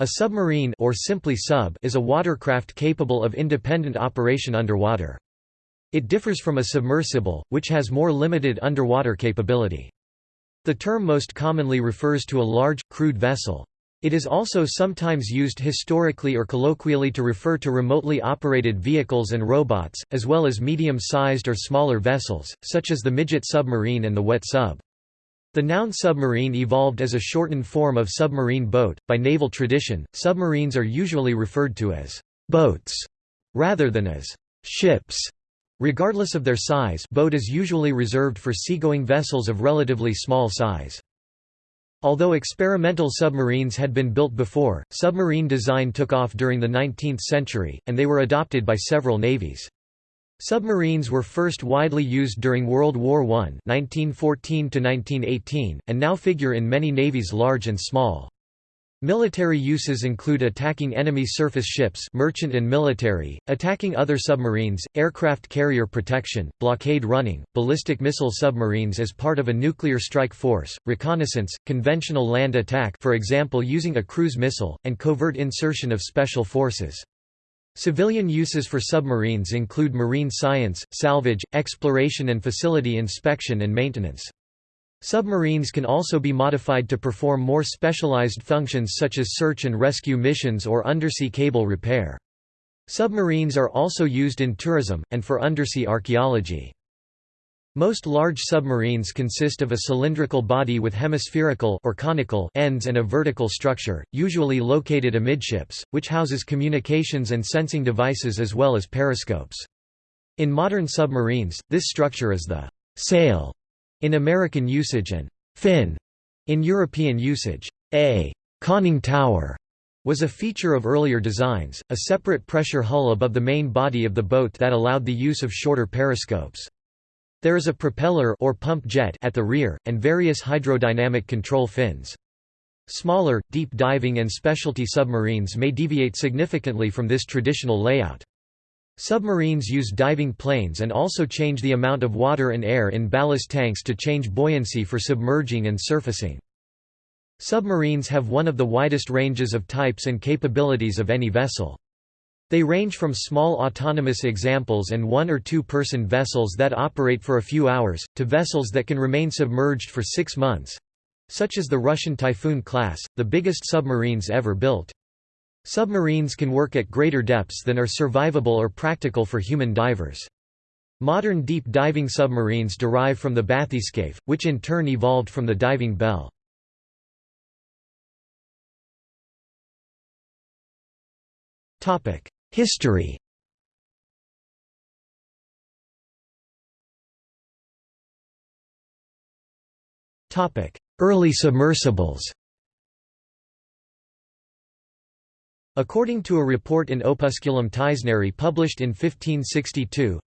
A submarine or simply sub is a watercraft capable of independent operation underwater. It differs from a submersible, which has more limited underwater capability. The term most commonly refers to a large, crewed vessel. It is also sometimes used historically or colloquially to refer to remotely operated vehicles and robots, as well as medium-sized or smaller vessels, such as the midget submarine and the wet sub. The noun submarine evolved as a shortened form of submarine boat. By naval tradition, submarines are usually referred to as boats rather than as ships. Regardless of their size, boat is usually reserved for seagoing vessels of relatively small size. Although experimental submarines had been built before, submarine design took off during the 19th century, and they were adopted by several navies. Submarines were first widely used during World War I 1914 and now figure in many navies large and small. Military uses include attacking enemy surface ships merchant and military, attacking other submarines, aircraft carrier protection, blockade running, ballistic missile submarines as part of a nuclear strike force, reconnaissance, conventional land attack for example using a cruise missile, and covert insertion of special forces. Civilian uses for submarines include marine science, salvage, exploration and facility inspection and maintenance. Submarines can also be modified to perform more specialized functions such as search and rescue missions or undersea cable repair. Submarines are also used in tourism, and for undersea archaeology. Most large submarines consist of a cylindrical body with hemispherical or conical ends and a vertical structure, usually located amidships, which houses communications and sensing devices as well as periscopes. In modern submarines, this structure is the sail in American usage and fin in European usage. A conning tower was a feature of earlier designs, a separate pressure hull above the main body of the boat that allowed the use of shorter periscopes. There is a propeller or pump jet at the rear, and various hydrodynamic control fins. Smaller, deep diving and specialty submarines may deviate significantly from this traditional layout. Submarines use diving planes and also change the amount of water and air in ballast tanks to change buoyancy for submerging and surfacing. Submarines have one of the widest ranges of types and capabilities of any vessel. They range from small autonomous examples and one- or two-person vessels that operate for a few hours, to vessels that can remain submerged for six months—such as the Russian Typhoon class, the biggest submarines ever built. Submarines can work at greater depths than are survivable or practical for human divers. Modern deep diving submarines derive from the bathyscaphe, which in turn evolved from the diving bell. Topic: History. Early submersibles. According to a report in Opusculum Taisneri published in 1562,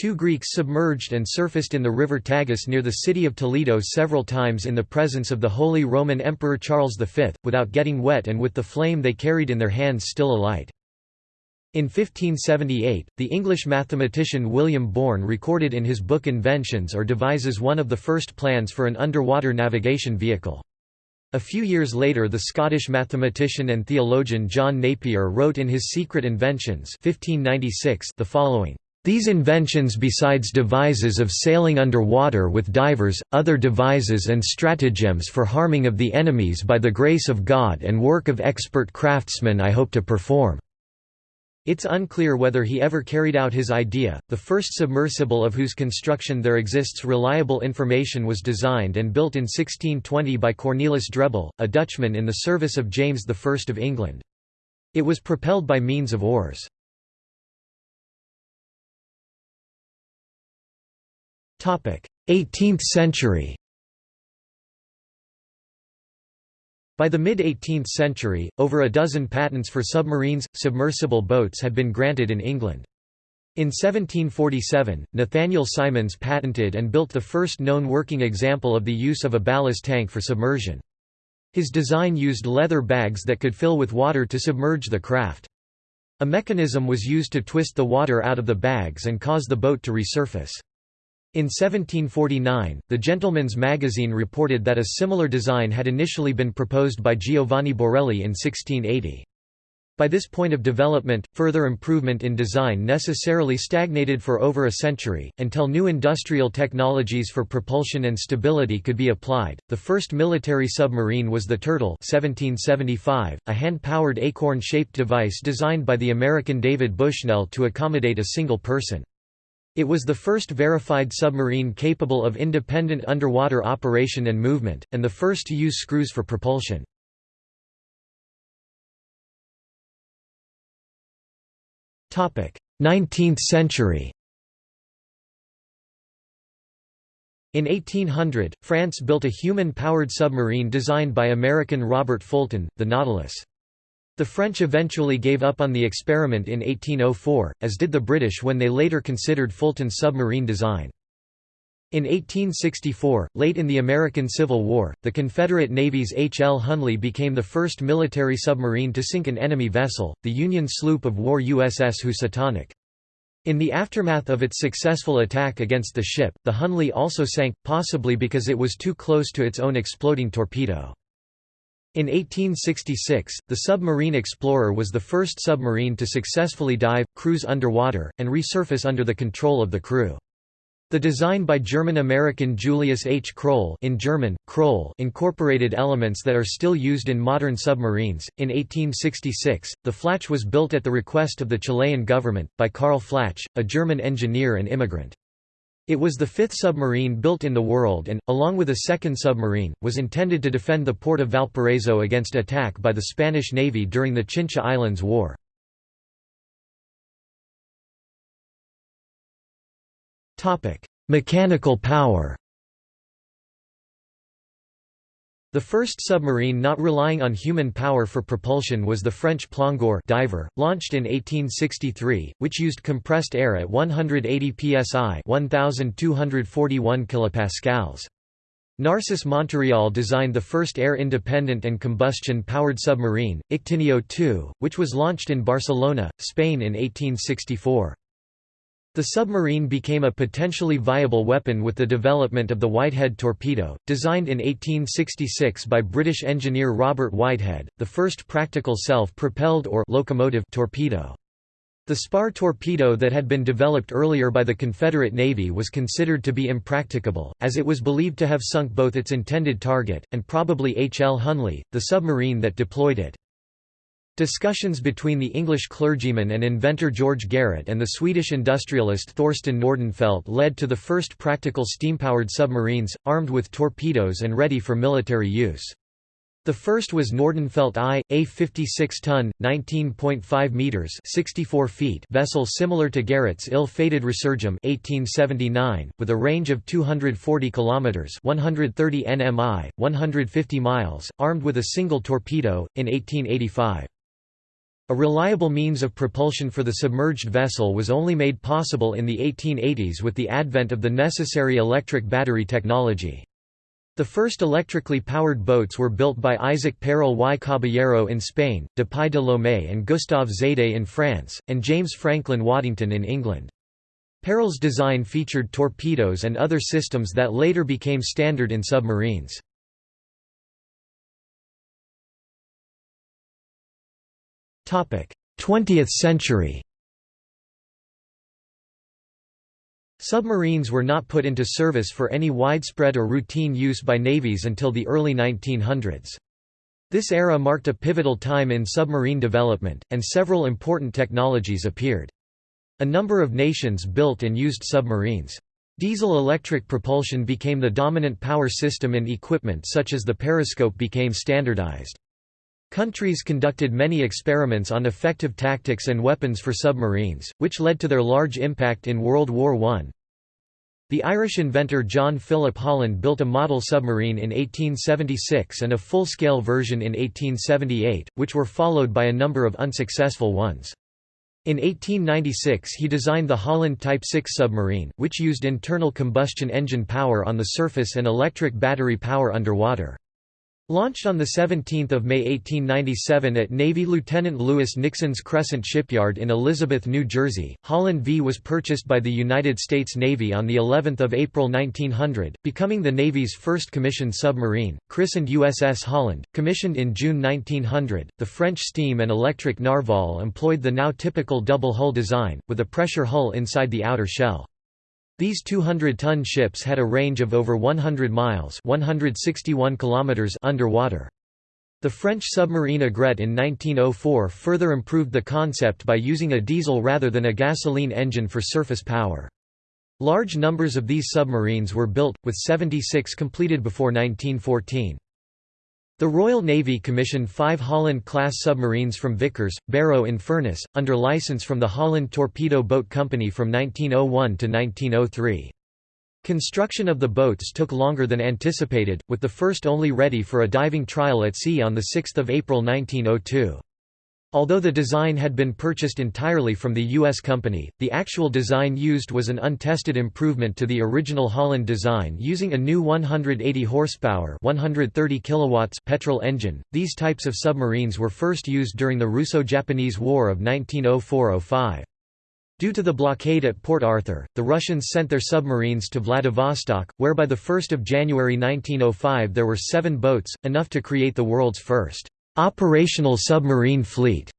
Two Greeks submerged and surfaced in the river Tagus near the city of Toledo several times in the presence of the Holy Roman Emperor Charles V, without getting wet and with the flame they carried in their hands still alight. In 1578, the English mathematician William Bourne recorded in his book Inventions or devises one of the first plans for an underwater navigation vehicle. A few years later the Scottish mathematician and theologian John Napier wrote in his Secret Inventions 1596 the following, "...these inventions besides devises of sailing under water with divers, other devises and stratagems for harming of the enemies by the grace of God and work of expert craftsmen I hope to perform." It's unclear whether he ever carried out his idea. The first submersible of whose construction there exists reliable information was designed and built in 1620 by Cornelis Drebbel, a Dutchman in the service of James I of England. It was propelled by means of oars. Topic: 18th century. By the mid-18th century, over a dozen patents for submarines, submersible boats had been granted in England. In 1747, Nathaniel Symons patented and built the first known working example of the use of a ballast tank for submersion. His design used leather bags that could fill with water to submerge the craft. A mechanism was used to twist the water out of the bags and cause the boat to resurface. In 1749, the Gentleman's Magazine reported that a similar design had initially been proposed by Giovanni Borelli in 1680. By this point of development, further improvement in design necessarily stagnated for over a century, until new industrial technologies for propulsion and stability could be applied. The first military submarine was the Turtle 1775, a hand-powered acorn-shaped device designed by the American David Bushnell to accommodate a single person. It was the first verified submarine capable of independent underwater operation and movement, and the first to use screws for propulsion. Topic: 19th century In 1800, France built a human-powered submarine designed by American Robert Fulton, the Nautilus. The French eventually gave up on the experiment in 1804, as did the British when they later considered Fulton's submarine design. In 1864, late in the American Civil War, the Confederate Navy's H. L. Hunley became the first military submarine to sink an enemy vessel, the Union sloop of war USS Housatonic. In the aftermath of its successful attack against the ship, the Hunley also sank, possibly because it was too close to its own exploding torpedo. In 1866, the Submarine Explorer was the first submarine to successfully dive, cruise underwater, and resurface under the control of the crew. The design by German-American Julius H. Kroehl in German, Kroll incorporated elements that are still used in modern submarines. In 1866, the Flach was built at the request of the Chilean government, by Carl Flach, a German engineer and immigrant. It was the fifth submarine built in the world and, along with a second submarine, was intended to defend the port of Valparaiso against attack by the Spanish Navy during the Chincha Islands War. Mechanical power The first submarine not relying on human power for propulsion was the French Plongeur diver, launched in 1863, which used compressed air at 180 psi 1241 kilopascals. Narcisse Monturiol designed the first air-independent and combustion-powered submarine, Ictineo II, which was launched in Barcelona, Spain in 1864. The submarine became a potentially viable weapon with the development of the Whitehead torpedo, designed in 1866 by British engineer Robert Whitehead, the first practical self-propelled or locomotive torpedo. The spar torpedo that had been developed earlier by the Confederate Navy was considered to be impracticable, as it was believed to have sunk both its intended target, and probably H. L. Hunley, the submarine that deployed it. Discussions between the English clergyman and inventor George Garrett and the Swedish industrialist Thorsten Nordenfelt led to the first practical steam-powered submarines, armed with torpedoes and ready for military use. The first was Nordenfelt I, a 56-ton, 19.5 meters (64 feet) vessel similar to Garrett's ill-fated Resurgam 1879, with a range of 240 kilometers (130 nmi, 150 miles), armed with a single torpedo. In 1885. A reliable means of propulsion for the submerged vessel was only made possible in the 1880s with the advent of the necessary electric battery technology. The first electrically powered boats were built by Isaac Peral y Caballero in Spain, Dupuy de Lomé and Gustave Zédé in France, and James Franklin Waddington in England. Peral's design featured torpedoes and other systems that later became standard in submarines. 20th century Submarines were not put into service for any widespread or routine use by navies until the early 1900s. This era marked a pivotal time in submarine development, and several important technologies appeared. A number of nations built and used submarines. Diesel-electric propulsion became the dominant power system and equipment such as the periscope became standardized. Countries conducted many experiments on effective tactics and weapons for submarines, which led to their large impact in World War I. The Irish inventor John Philip Holland built a model submarine in 1876 and a full-scale version in 1878, which were followed by a number of unsuccessful ones. In 1896 he designed the Holland Type 6 submarine, which used internal combustion engine power on the surface and electric battery power underwater. Launched on 17 May 1897 at Navy Lieutenant Lewis Nixon's Crescent Shipyard in Elizabeth, New Jersey, Holland V was purchased by the United States Navy on of April 1900, becoming the Navy's first commissioned submarine, christened USS Holland, commissioned in June 1900. The French steam and electric Narval employed the now typical double hull design, with a pressure hull inside the outer shell. These 200-ton ships had a range of over 100 miles 161 kilometers underwater. The French submarine Aigrette in 1904 further improved the concept by using a diesel rather than a gasoline engine for surface power. Large numbers of these submarines were built, with 76 completed before 1914. The Royal Navy commissioned five Holland-class submarines from Vickers, Barrow in Furness, under license from the Holland Torpedo Boat Company from 1901 to 1903. Construction of the boats took longer than anticipated, with the first only ready for a diving trial at sea on 6 April 1902. Although the design had been purchased entirely from the U.S. company, the actual design used was an untested improvement to the original Holland design using a new 180 horsepower 130 kilowatts petrol engine. These types of submarines were first used during the Russo-Japanese War of 1904–05. Due to the blockade at Port Arthur, the Russians sent their submarines to Vladivostok, where by 1 January 1905 there were seven boats, enough to create the world's first Operational submarine fleet.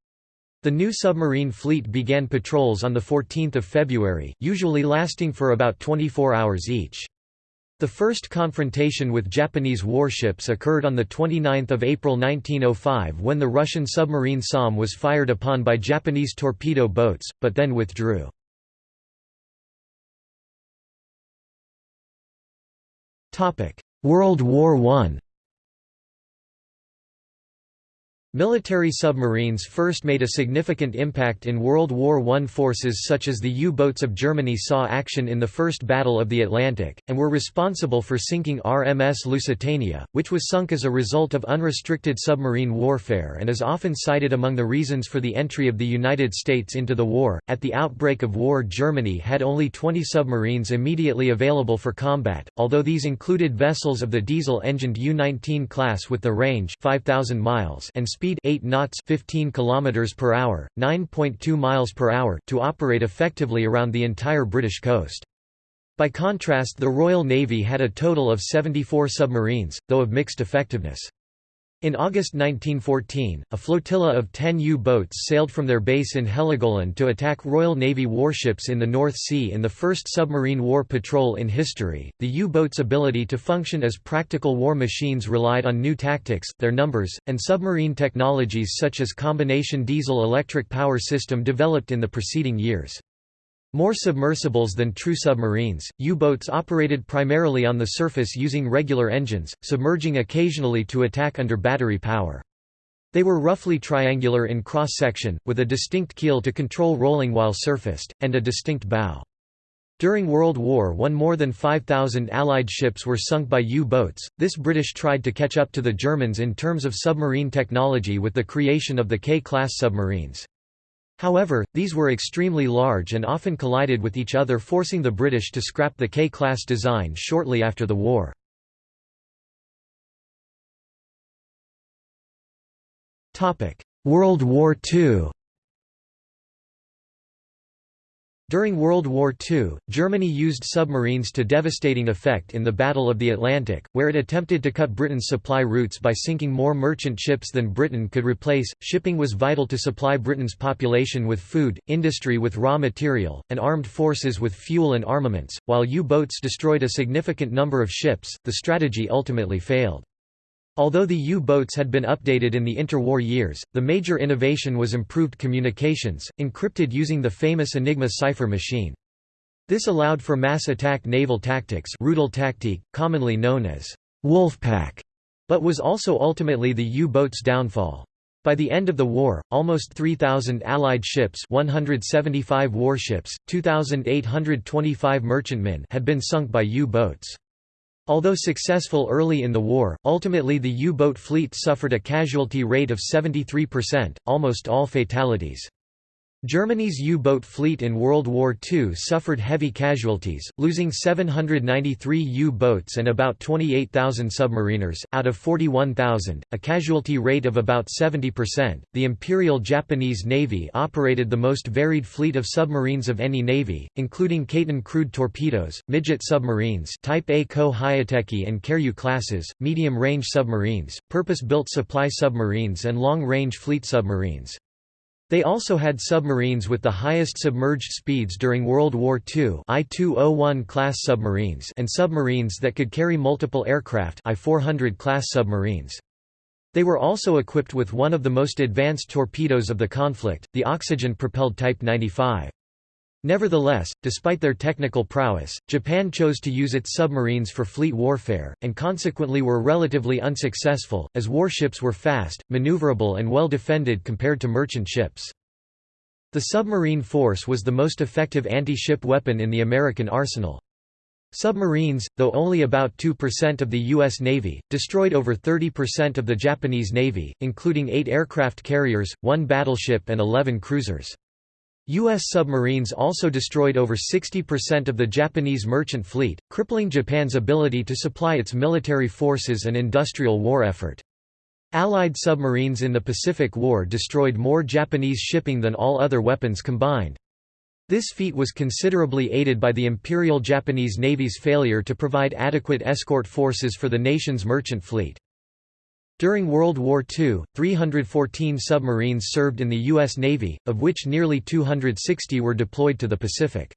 The new submarine fleet began patrols on 14 February, usually lasting for about 24 hours each. The first confrontation with Japanese warships occurred on 29 April 1905 when the Russian submarine SOM was fired upon by Japanese torpedo boats, but then withdrew. World War I Military submarines first made a significant impact in World War I. Forces such as the U-boats of Germany saw action in the First Battle of the Atlantic, and were responsible for sinking RMS Lusitania, which was sunk as a result of unrestricted submarine warfare and is often cited among the reasons for the entry of the United States into the war. At the outbreak of war Germany had only 20 submarines immediately available for combat, although these included vessels of the diesel-engined U-19 class with the range 5,000 miles and speed speed 8 knots 15 km per hour, 9.2 miles per hour to operate effectively around the entire British coast. By contrast the Royal Navy had a total of 74 submarines, though of mixed effectiveness. In August 1914, a flotilla of 10 U-boats sailed from their base in Heligoland to attack Royal Navy warships in the North Sea in the first submarine war patrol in history. The U-boat's ability to function as practical war machines relied on new tactics, their numbers, and submarine technologies such as combination diesel-electric power system developed in the preceding years. More submersibles than true submarines, U-boats operated primarily on the surface using regular engines, submerging occasionally to attack under battery power. They were roughly triangular in cross-section, with a distinct keel to control rolling while surfaced, and a distinct bow. During World War I more than 5,000 Allied ships were sunk by U-boats. This British tried to catch up to the Germans in terms of submarine technology with the creation of the K-class submarines. However, these were extremely large and often collided with each other forcing the British to scrap the K-class design shortly after the war. World War II During World War II, Germany used submarines to devastating effect in the Battle of the Atlantic, where it attempted to cut Britain's supply routes by sinking more merchant ships than Britain could replace. Shipping was vital to supply Britain's population with food, industry with raw material, and armed forces with fuel and armaments. While U boats destroyed a significant number of ships, the strategy ultimately failed. Although the U-boats had been updated in the interwar years, the major innovation was improved communications, encrypted using the famous Enigma cipher machine. This allowed for mass attack naval tactics commonly known as «Wolfpack», but was also ultimately the U-boat's downfall. By the end of the war, almost 3,000 Allied ships 175 warships, 2,825 merchantmen had been sunk by U-boats. Although successful early in the war, ultimately the U-boat fleet suffered a casualty rate of 73%, almost all fatalities. Germany's U-boat fleet in World War II suffered heavy casualties, losing 793 U-boats and about 28,000 submariners, out of 41,000, a casualty rate of about 70%. The Imperial Japanese Navy operated the most varied fleet of submarines of any navy, including Kaiten crude torpedoes, midget submarines Type A Ko Hyoteki and Karyu classes, medium-range submarines, purpose-built supply submarines and long-range fleet submarines. They also had submarines with the highest submerged speeds during World War II I-201 class submarines and submarines that could carry multiple aircraft I-400 class submarines. They were also equipped with one of the most advanced torpedoes of the conflict, the oxygen-propelled Type 95. Nevertheless, despite their technical prowess, Japan chose to use its submarines for fleet warfare, and consequently were relatively unsuccessful, as warships were fast, maneuverable and well defended compared to merchant ships. The submarine force was the most effective anti-ship weapon in the American arsenal. Submarines, though only about 2% of the U.S. Navy, destroyed over 30% of the Japanese Navy, including eight aircraft carriers, one battleship and 11 cruisers. U.S. submarines also destroyed over 60% of the Japanese merchant fleet, crippling Japan's ability to supply its military forces and industrial war effort. Allied submarines in the Pacific War destroyed more Japanese shipping than all other weapons combined. This feat was considerably aided by the Imperial Japanese Navy's failure to provide adequate escort forces for the nation's merchant fleet. During World War II, 314 submarines served in the U.S. Navy, of which nearly 260 were deployed to the Pacific.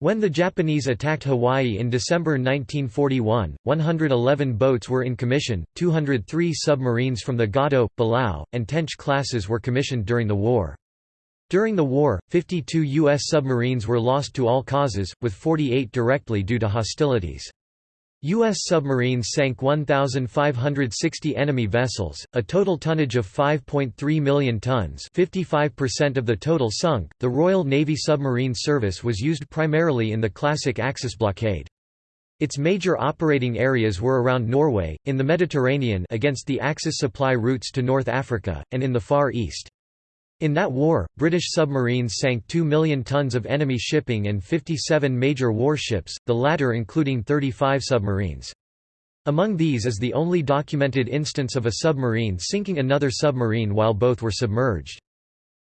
When the Japanese attacked Hawaii in December 1941, 111 boats were in commission, 203 submarines from the Gato, Balao, and Tench classes were commissioned during the war. During the war, 52 U.S. submarines were lost to all causes, with 48 directly due to hostilities. U.S. submarines sank 1,560 enemy vessels, a total tonnage of 5.3 million tons 55% of the total sunk. The Royal Navy Submarine Service was used primarily in the classic Axis blockade. Its major operating areas were around Norway, in the Mediterranean against the Axis supply routes to North Africa, and in the Far East. In that war, British submarines sank 2 million tons of enemy shipping and 57 major warships, the latter including 35 submarines. Among these is the only documented instance of a submarine sinking another submarine while both were submerged.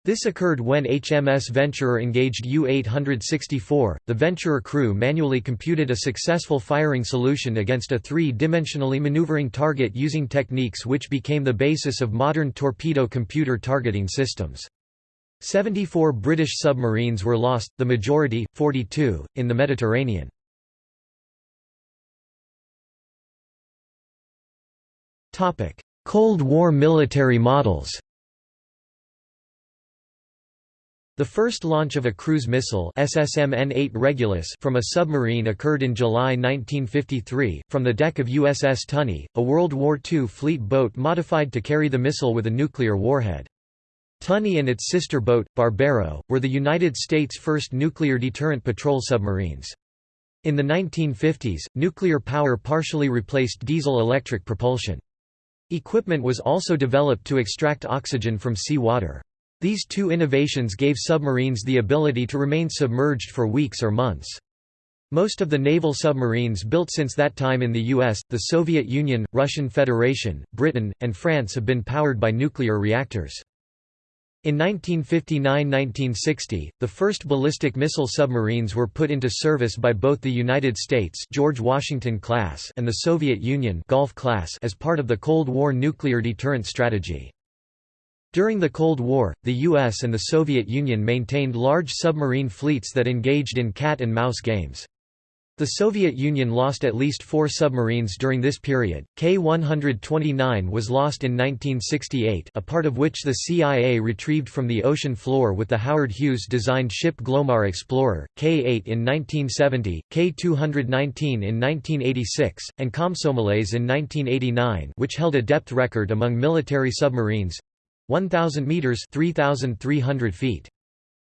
This occurred when HMS Venturer engaged U-864. The Venturer crew manually computed a successful firing solution against a three-dimensionally maneuvering target using techniques which became the basis of modern torpedo computer targeting systems. 74 British submarines were lost, the majority, 42, in the Mediterranean. Cold War military models The first launch of a cruise missile SSM-N8 Regulus from a submarine occurred in July 1953, from the deck of USS Tunny, a World War II fleet boat modified to carry the missile with a nuclear warhead. Tunny and its sister boat, Barbero, were the United States' first nuclear deterrent patrol submarines. In the 1950s, nuclear power partially replaced diesel-electric propulsion. Equipment was also developed to extract oxygen from sea water. These two innovations gave submarines the ability to remain submerged for weeks or months. Most of the naval submarines built since that time in the US, the Soviet Union, Russian Federation, Britain, and France have been powered by nuclear reactors. In 1959–1960, the first ballistic missile submarines were put into service by both the United States George Washington class and the Soviet Union Golf class as part of the Cold War nuclear deterrent strategy. During the Cold War, the US and the Soviet Union maintained large submarine fleets that engaged in cat-and-mouse games. The Soviet Union lost at least four submarines during this period. K-129 was lost in 1968 a part of which the CIA retrieved from the ocean floor with the Howard Hughes-designed ship Glomar Explorer, K-8 in 1970, K-219 in 1986, and Komsomolets in 1989 which held a depth record among military submarines, 1,000 meters 3,300 feet.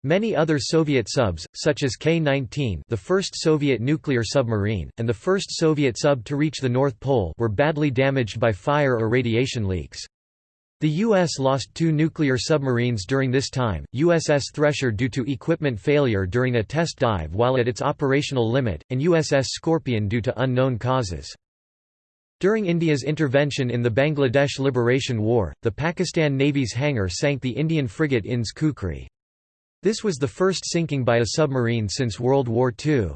Many other Soviet subs, such as K-19 the first Soviet nuclear submarine, and the first Soviet sub to reach the North Pole were badly damaged by fire or radiation leaks. The U.S. lost two nuclear submarines during this time, USS Thresher due to equipment failure during a test dive while at its operational limit, and USS Scorpion due to unknown causes. During India's intervention in the Bangladesh Liberation War, the Pakistan Navy's Hangor sank the Indian frigate INS Kukri. This was the first sinking by a submarine since World War II.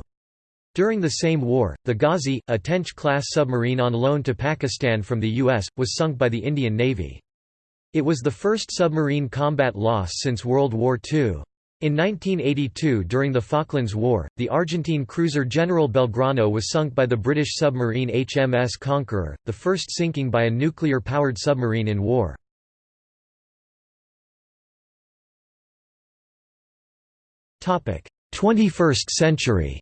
During the same war, the Ghazi, a Tench-class submarine on loan to Pakistan from the U.S., was sunk by the Indian Navy. It was the first submarine combat loss since World War II. In 1982 during the Falklands War, the Argentine cruiser General Belgrano was sunk by the British submarine HMS Conqueror, the first sinking by a nuclear-powered submarine in war. Topic: 21st century.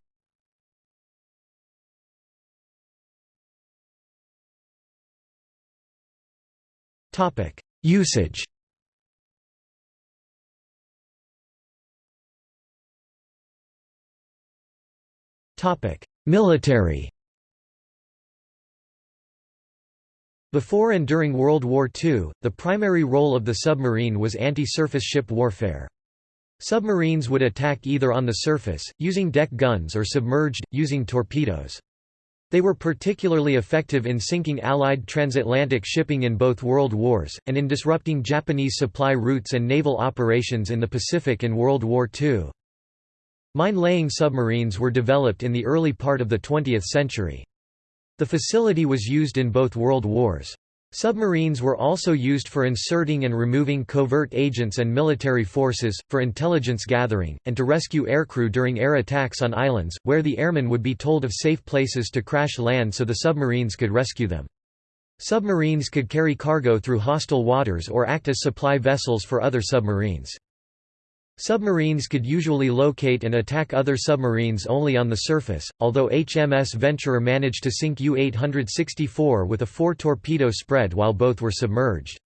Topic: Usage Military Before and during World War II, the primary role of the submarine was anti-surface ship warfare. Submarines would attack either on the surface, using deck guns or submerged, using torpedoes. They were particularly effective in sinking Allied transatlantic shipping in both World Wars, and in disrupting Japanese supply routes and naval operations in the Pacific in World War II. Mine-laying submarines were developed in the early part of the 20th century. The facility was used in both World Wars. Submarines were also used for inserting and removing covert agents and military forces, for intelligence gathering, and to rescue aircrew during air attacks on islands, where the airmen would be told of safe places to crash land so the submarines could rescue them. Submarines could carry cargo through hostile waters or act as supply vessels for other submarines. Submarines could usually locate and attack other submarines only on the surface, although HMS Venturer managed to sink U-864 with a four-torpedo spread while both were submerged.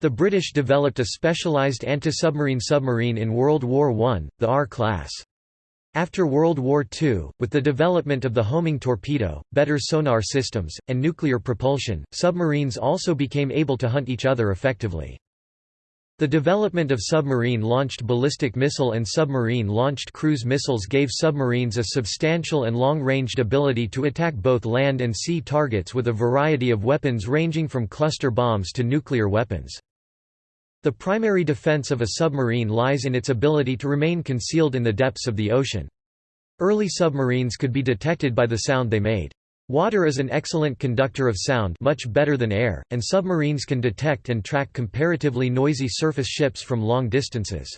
The British developed a specialised anti-submarine submarine in World War I, the R-class. After World War II, with the development of the homing torpedo, better sonar systems, and nuclear propulsion, submarines also became able to hunt each other effectively. The development of submarine-launched ballistic missile and submarine-launched cruise missiles gave submarines a substantial and long-ranged ability to attack both land and sea targets with a variety of weapons ranging from cluster bombs to nuclear weapons. The primary defense of a submarine lies in its ability to remain concealed in the depths of the ocean. Early submarines could be detected by the sound they made. Water is an excellent conductor of sound much better than air, and submarines can detect and track comparatively noisy surface ships from long distances.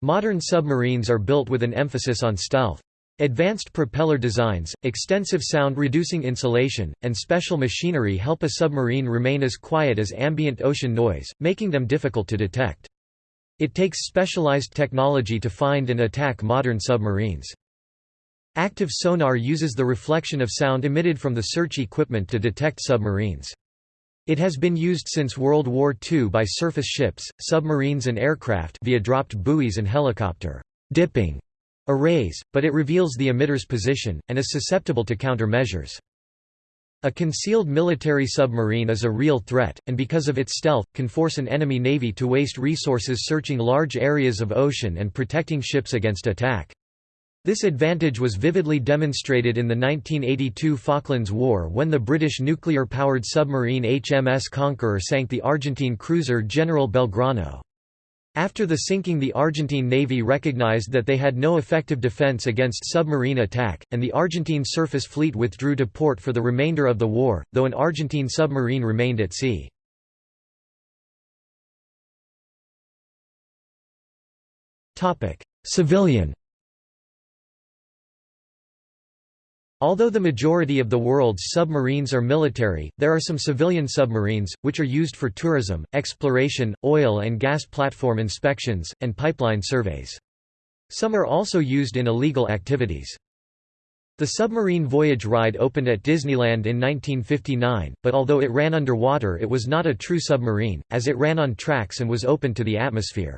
Modern submarines are built with an emphasis on stealth. Advanced propeller designs, extensive sound-reducing insulation, and special machinery help a submarine remain as quiet as ambient ocean noise, making them difficult to detect. It takes specialized technology to find and attack modern submarines. Active sonar uses the reflection of sound emitted from the search equipment to detect submarines. It has been used since World War II by surface ships, submarines and aircraft via dropped buoys and helicopter dipping arrays, but it reveals the emitter's position, and is susceptible to countermeasures. A concealed military submarine is a real threat, and because of its stealth, can force an enemy navy to waste resources searching large areas of ocean and protecting ships against attack. This advantage was vividly demonstrated in the 1982 Falklands War when the British nuclear-powered submarine HMS Conqueror sank the Argentine cruiser General Belgrano. After the sinking the Argentine Navy recognized that they had no effective defense against submarine attack, and the Argentine surface fleet withdrew to port for the remainder of the war, though an Argentine submarine remained at sea. Civilian Although the majority of the world's submarines are military, there are some civilian submarines, which are used for tourism, exploration, oil and gas platform inspections, and pipeline surveys. Some are also used in illegal activities. The submarine voyage ride opened at Disneyland in 1959, but although it ran underwater it was not a true submarine, as it ran on tracks and was open to the atmosphere.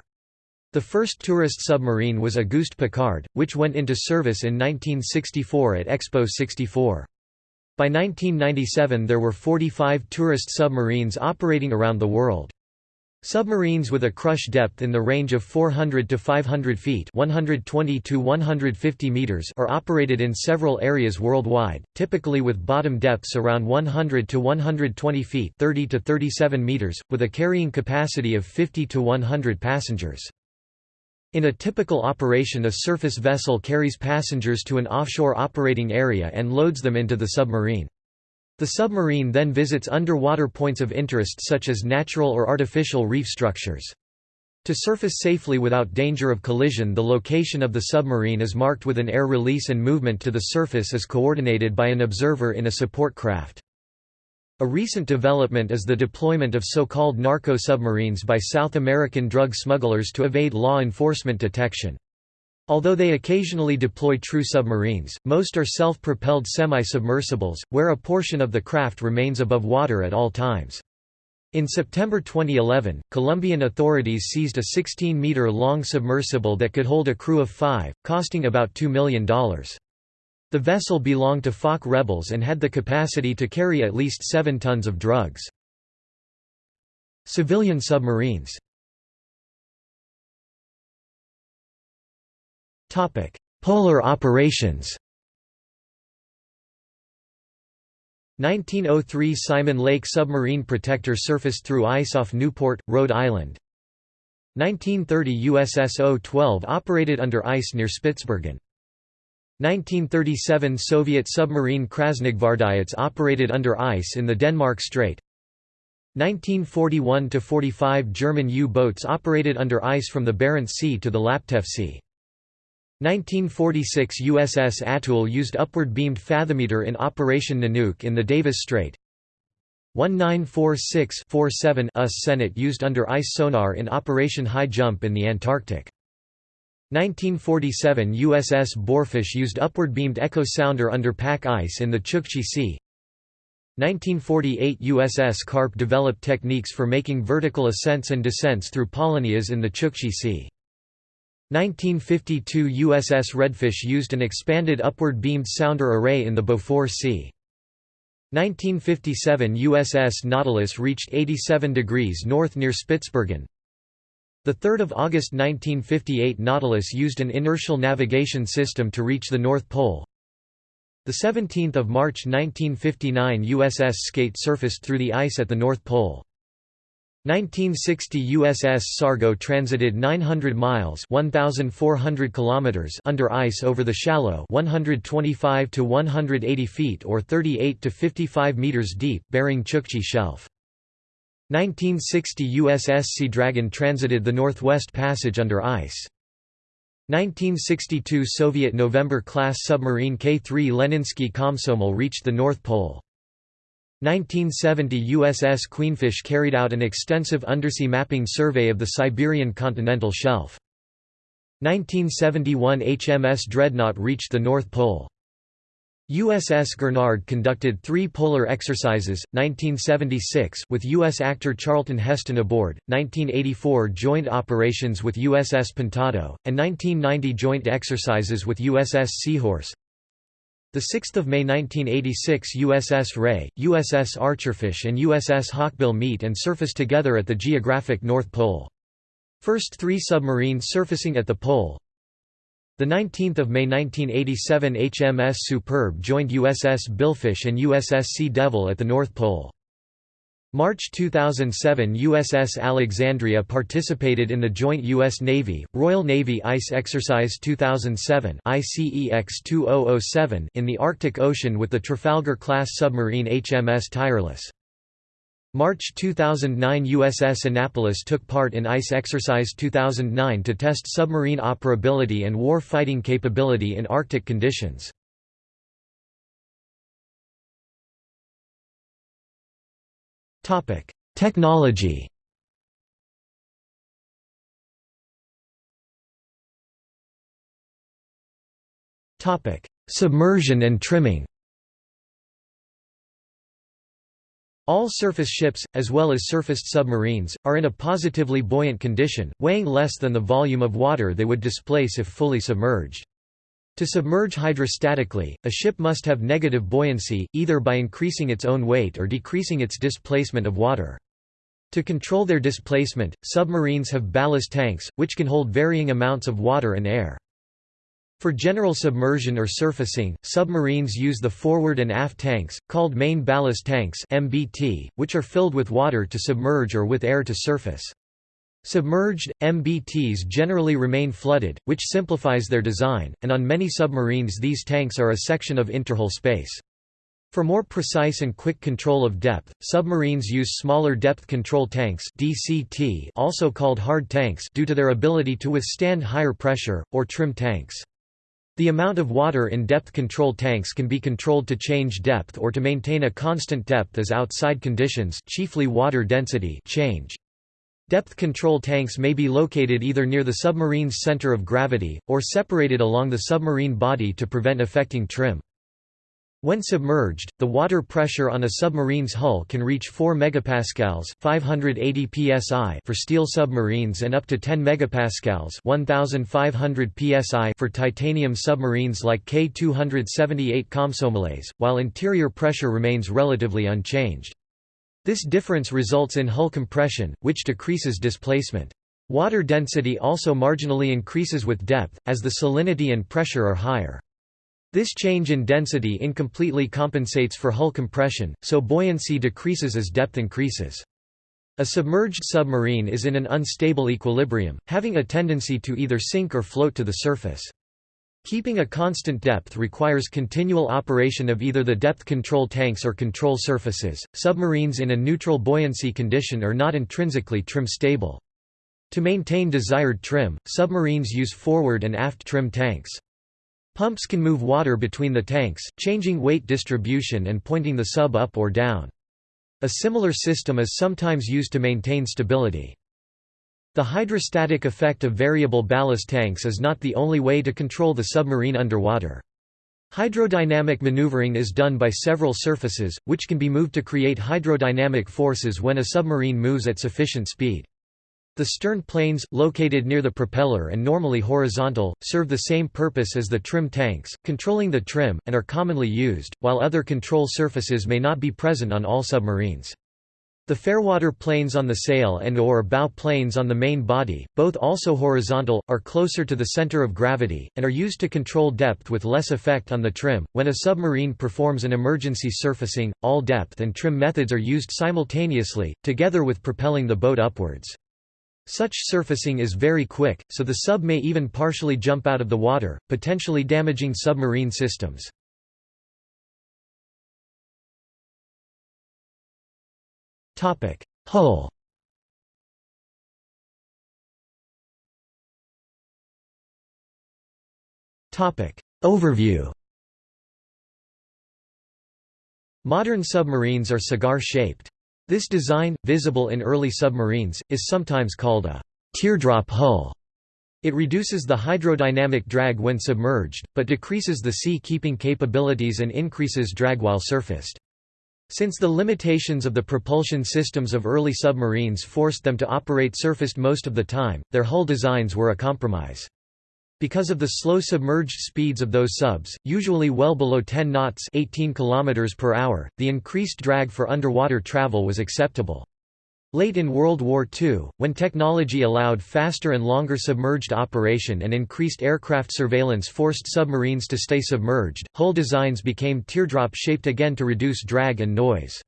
The first tourist submarine was Auguste Piccard, which went into service in 1964 at Expo 64. By 1997 there were 45 tourist submarines operating around the world. Submarines with a crush depth in the range of 400 to 500 feet 120 to 150 meters are operated in several areas worldwide, typically with bottom depths around 100 to 120 feet 30 to 37 meters, with a carrying capacity of 50 to 100 passengers. In a typical operation a surface vessel carries passengers to an offshore operating area and loads them into the submarine. The submarine then visits underwater points of interest such as natural or artificial reef structures. To surface safely without danger of collision the location of the submarine is marked with an air release and movement to the surface is coordinated by an observer in a support craft. A recent development is the deployment of so-called narco-submarines by South American drug smugglers to evade law enforcement detection. Although they occasionally deploy true submarines, most are self-propelled semi-submersibles, where a portion of the craft remains above water at all times. In September 2011, Colombian authorities seized a 16-meter-long submersible that could hold a crew of five, costing about $2 million. The vessel belonged to FARC rebels and had the capacity to carry at least 7 tons of drugs. Civilian submarines. Polar operations. 1903 Simon Lake submarine protector surfaced through ice off Newport, Rhode Island. 1930 USS O-12 operated under ice near Spitsbergen 1937 Soviet submarine Krasnogvardiets operated under ice in the Denmark Strait. 1941–45 German U-boats operated under ice from the Barents Sea to the Laptev Sea. 1946 USS Atule used upward-beamed fathometer in Operation Nanook in the Davis Strait. 1946-47 USS Sennet used under ice sonar in Operation High Jump in the Antarctic 1947 USS Boarfish used upward-beamed echo sounder under pack ice in the Chukchi Sea 1948 USS Carp developed techniques for making vertical ascents and descents through polynyas in the Chukchi Sea 1952 USS Redfish used an expanded upward-beamed sounder array in the Beaufort Sea. 1957 USS Nautilus reached 87 degrees north near Spitsbergen. 3 August 1958 Nautilus used an inertial navigation system to reach the North Pole. the 17 March 1959 USS Skate surfaced through the ice at the North Pole. 1960 USS Sargo transited 900 miles 1400 kilometers under ice over the shallow 125 to 180 feet or 38 to 55 meters deep Bering Chukchi Shelf. 1960 USS Sea Dragon transited the Northwest Passage under ice. 1962 Soviet November-class submarine K-3 Leninsky Komsomol reached the North Pole. 1970 USS Queenfish carried out an extensive undersea mapping survey of the Siberian continental shelf. 1971 HMS Dreadnought reached the North Pole. USS Gurnard conducted three polar exercises, 1976 with U.S. actor Charlton Heston aboard, 1984 joint operations with USS Pintado, and 1990 joint exercises with USS Seahorse. 6 May 1986 USS Ray, USS Archerfish and USS Hawkbill meet and surface together at the geographic North Pole. First three submarines surfacing at the pole. 19 May 1987 HMS Superb joined USS Billfish and USS Sea Devil at the North Pole. March 2007 USS Alexandria participated in the joint U.S. Navy, Royal Navy Ice Exercise 2007 ICEX-2007 in the Arctic Ocean with the Trafalgar-class submarine HMS Tireless. March 2009 USS Annapolis took part in ICE Exercise 2009 to test submarine operability and war-fighting capability in Arctic conditions. Technology. Submersion and trimming. All surface ships, as well as surfaced submarines, are in a positively buoyant condition, weighing less than the volume of water they would displace if fully submerged. To submerge hydrostatically, a ship must have negative buoyancy, either by increasing its own weight or decreasing its displacement of water. To control their displacement, submarines have ballast tanks, which can hold varying amounts of water and air. For general submersion or surfacing, submarines use the forward and aft tanks, called main ballast tanks MBT, which are filled with water to submerge or with air to surface. Submerged, MBTs generally remain flooded, which simplifies their design, and on many submarines these tanks are a section of interhull space. For more precise and quick control of depth, submarines use smaller depth control tanks DCT also called hard tanks due to their ability to withstand higher pressure, or trim tanks. The amount of water in depth control tanks can be controlled to change depth or to maintain a constant depth as outside conditions chiefly water density change. Depth control tanks may be located either near the submarine's center of gravity, or separated along the submarine body to prevent affecting trim. When submerged, the water pressure on a submarine's hull can reach 4 megapascals (580 psi) for steel submarines and up to 10 megapascals (1500 psi) for titanium submarines like K278 Komsomolets, while interior pressure remains relatively unchanged. This difference results in hull compression, which decreases displacement. Water density also marginally increases with depth, as the salinity and pressure are higher. This change in density incompletely compensates for hull compression, so buoyancy decreases as depth increases. A submerged submarine is in an unstable equilibrium, having a tendency to either sink or float to the surface. Keeping a constant depth requires continual operation of either the depth control tanks or control surfaces. Submarines in a neutral buoyancy condition are not intrinsically trim stable. To maintain desired trim, submarines use forward and aft trim tanks. Pumps can move water between the tanks, changing weight distribution and pointing the sub up or down. A similar system is sometimes used to maintain stability. The hydrostatic effect of variable ballast tanks is not the only way to control the submarine underwater. Hydrodynamic maneuvering is done by several surfaces, which can be moved to create hydrodynamic forces when a submarine moves at sufficient speed. The stern planes, located near the propeller and normally horizontal, serve the same purpose as the trim tanks, controlling the trim, and are commonly used, while other control surfaces may not be present on all submarines. The fairwater planes on the sail and or bow planes on the main body, both also horizontal, are closer to the center of gravity, and are used to control depth with less effect on the trim. When a submarine performs an emergency surfacing, all depth and trim methods are used simultaneously, together with propelling the boat upwards. Such surfacing is very quick, so the sub may even partially jump out of the water, potentially damaging submarine systems. Hull Overview Modern submarines are cigar-shaped. This design, visible in early submarines, is sometimes called a teardrop hull. It reduces the hydrodynamic drag when submerged, but decreases the sea-keeping capabilities and increases drag while surfaced. Since the limitations of the propulsion systems of early submarines forced them to operate surfaced most of the time, their hull designs were a compromise. Because of the slow submerged speeds of those subs, usually well below 10 knots 18 km per hour, the increased drag for underwater travel was acceptable. Late in World War II, when technology allowed faster and longer submerged operation and increased aircraft surveillance forced submarines to stay submerged, hull designs became teardrop-shaped again to reduce drag and noise.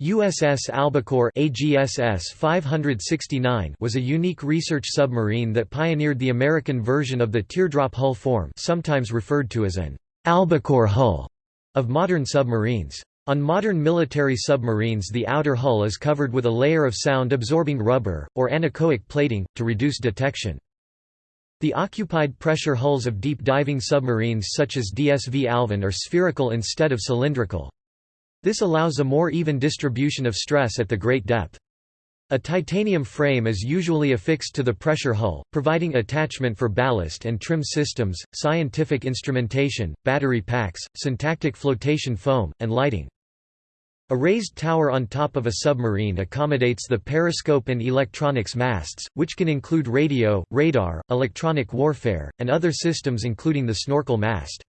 USS Albacore AGSS 569 was a unique research submarine that pioneered the American version of the teardrop hull form sometimes referred to as an albacore hull of modern submarines. On modern military submarines the outer hull is covered with a layer of sound-absorbing rubber, or anechoic plating, to reduce detection. The occupied pressure hulls of deep-diving submarines such as DSV Alvin are spherical instead of cylindrical. This allows a more even distribution of stress at the great depth. A titanium frame is usually affixed to the pressure hull, providing attachment for ballast and trim systems, scientific instrumentation, battery packs, syntactic flotation foam, and lighting. A raised tower on top of a submarine accommodates the periscope and electronics masts, which can include radio, radar, electronic warfare, and other systems including the snorkel mast.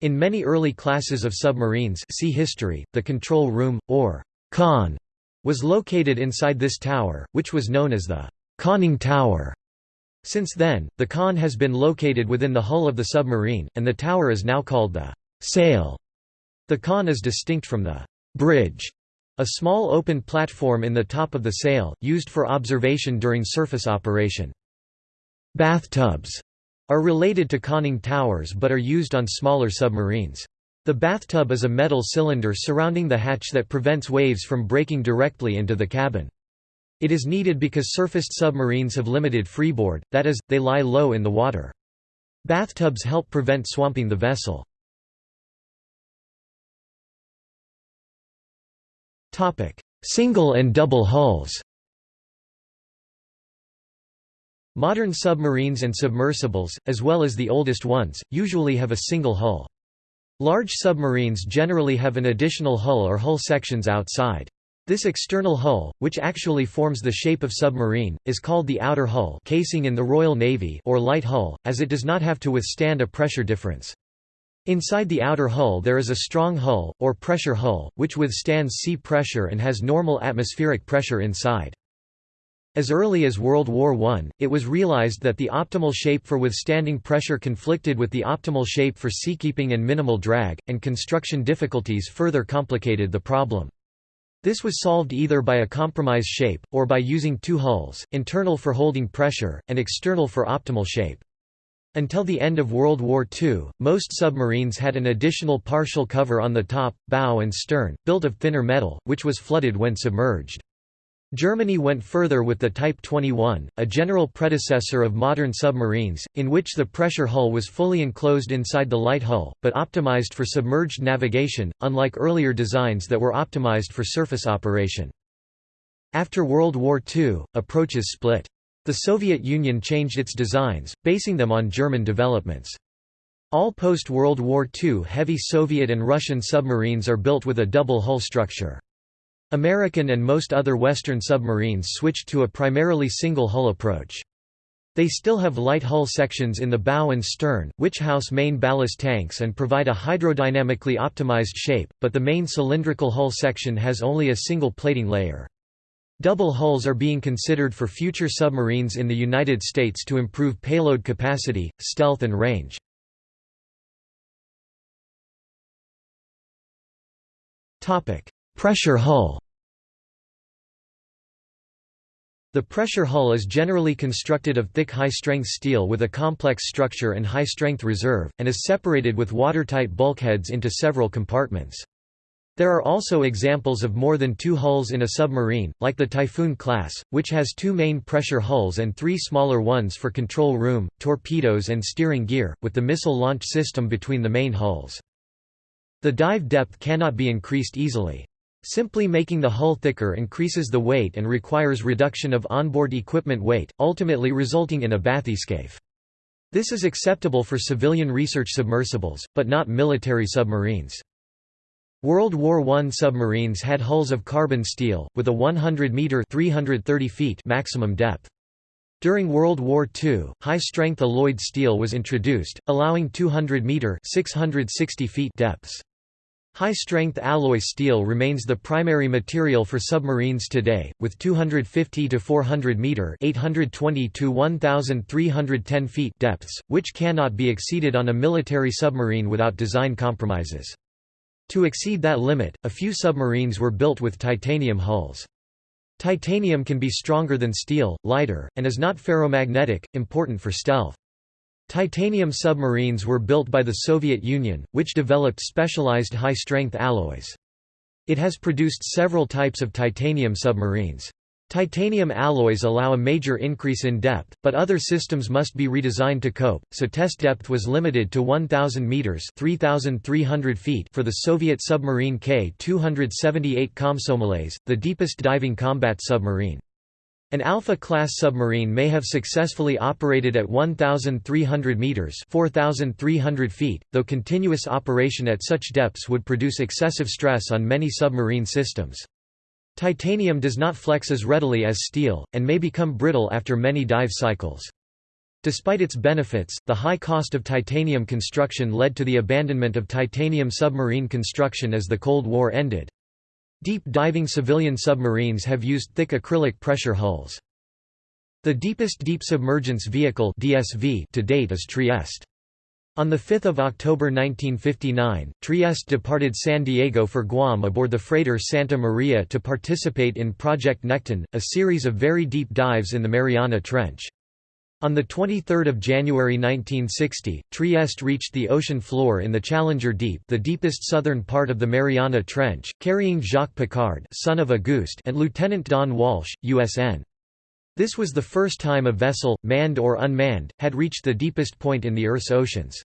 In many early classes of submarines see history, the control room, or con was located inside this tower, which was known as the conning tower. Since then, the con has been located within the hull of the submarine, and the tower is now called the sail. The con is distinct from the bridge, a small open platform in the top of the sail, used for observation during surface operation. Bathtubs are related to conning towers but are used on smaller submarines. The bathtub is a metal cylinder surrounding the hatch that prevents waves from breaking directly into the cabin. It is needed because surfaced submarines have limited freeboard, that is, they lie low in the water. Bathtubs help prevent swamping the vessel. Single and double hulls Modern submarines and submersibles, as well as the oldest ones, usually have a single hull. Large submarines generally have an additional hull or hull sections outside. This external hull, which actually forms the shape of submarine, is called the outer hull casing in the Royal Navy or light hull, as it does not have to withstand a pressure difference. Inside the outer hull there is a strong hull, or pressure hull, which withstands sea pressure and has normal atmospheric pressure inside. As early as World War I, it was realized that the optimal shape for withstanding pressure conflicted with the optimal shape for seakeeping and minimal drag, and construction difficulties further complicated the problem. This was solved either by a compromise shape, or by using two hulls, internal for holding pressure, and external for optimal shape. Until the end of World War II, most submarines had an additional partial cover on the top, bow and stern, built of thinner metal, which was flooded when submerged. Germany went further with the Type 21, a general predecessor of modern submarines, in which the pressure hull was fully enclosed inside the light hull, but optimized for submerged navigation, unlike earlier designs that were optimized for surface operation. After World War II, approaches split. The Soviet Union changed its designs, basing them on German developments. All post-World War II heavy Soviet and Russian submarines are built with a double hull structure. American and most other Western submarines switched to a primarily single-hull approach. They still have light hull sections in the bow and stern, which house main ballast tanks and provide a hydrodynamically optimized shape, but the main cylindrical hull section has only a single plating layer. Double hulls are being considered for future submarines in the United States to improve payload capacity, stealth and range. Pressure hull The pressure hull is generally constructed of thick high-strength steel with a complex structure and high-strength reserve, and is separated with watertight bulkheads into several compartments. There are also examples of more than two hulls in a submarine, like the Typhoon class, which has two main pressure hulls and three smaller ones for control room, torpedoes and steering gear, with the missile launch system between the main hulls. The dive depth cannot be increased easily. Simply making the hull thicker increases the weight and requires reduction of onboard equipment weight, ultimately resulting in a bathyscaphe. This is acceptable for civilian research submersibles, but not military submarines. World War I submarines had hulls of carbon steel, with a 100-metre maximum depth. During World War II, high-strength alloyed steel was introduced, allowing 200-metre depths. High-strength alloy steel remains the primary material for submarines today, with 250 to 400 meter (820 to 1310 feet) depths, which cannot be exceeded on a military submarine without design compromises. To exceed that limit, a few submarines were built with titanium hulls. Titanium can be stronger than steel, lighter, and is not ferromagnetic, important for stealth. Titanium submarines were built by the Soviet Union, which developed specialized high-strength alloys. It has produced several types of titanium submarines. Titanium alloys allow a major increase in depth, but other systems must be redesigned to cope, so test depth was limited to 1,000 meters (3,300 feet) for the Soviet submarine K-278 Komsomolets, the deepest diving combat submarine. An Alpha-class submarine may have successfully operated at 1,300 metres 4,300 feet, though continuous operation at such depths would produce excessive stress on many submarine systems. Titanium does not flex as readily as steel, and may become brittle after many dive cycles. Despite its benefits, the high cost of titanium construction led to the abandonment of titanium submarine construction as the Cold War ended. Deep diving civilian submarines have used thick acrylic pressure hulls. The deepest deep submergence vehicle DSV to date is Trieste. On 5 October 1959, Trieste departed San Diego for Guam aboard the freighter Santa Maria to participate in Project Nekton, a series of very deep dives in the Mariana Trench. On 23 January 1960, Trieste reached the ocean floor in the Challenger Deep the deepest southern part of the Mariana Trench, carrying Jacques Piccard son of Auguste and Lieutenant Don Walsh, USN. This was the first time a vessel, manned or unmanned, had reached the deepest point in the Earth's oceans.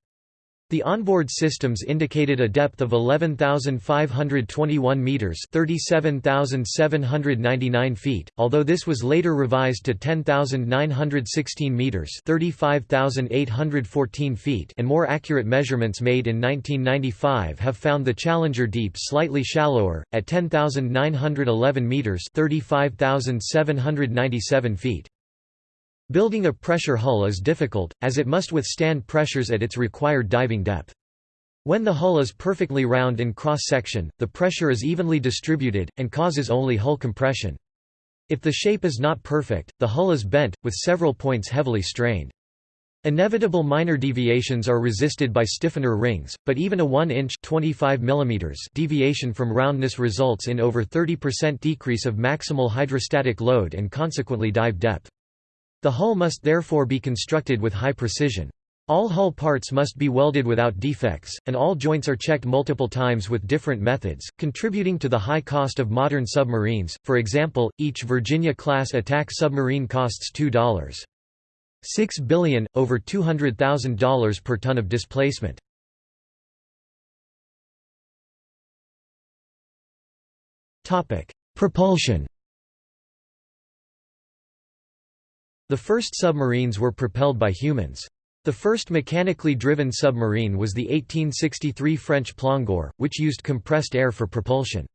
The onboard systems indicated a depth of 11,521 meters (37,799 feet), although this was later revised to 10,916 meters (35,814 feet), and more accurate measurements made in 1995 have found the Challenger Deep slightly shallower at 10,911 meters (35,797 feet). Building a pressure hull is difficult, as it must withstand pressures at its required diving depth. When the hull is perfectly round in cross-section, the pressure is evenly distributed, and causes only hull compression. If the shape is not perfect, the hull is bent, with several points heavily strained. Inevitable minor deviations are resisted by stiffener rings, but even a 1-inch deviation from roundness results in over 30% decrease of maximal hydrostatic load and consequently dive depth. The hull must therefore be constructed with high precision. All hull parts must be welded without defects, and all joints are checked multiple times with different methods, contributing to the high cost of modern submarines. For example, each Virginia-class attack submarine costs $2.6 billion, over $200,000 per ton of displacement. Propulsion The first submarines were propelled by humans. The first mechanically driven submarine was the 1863 French Plongeur, which used compressed air for propulsion.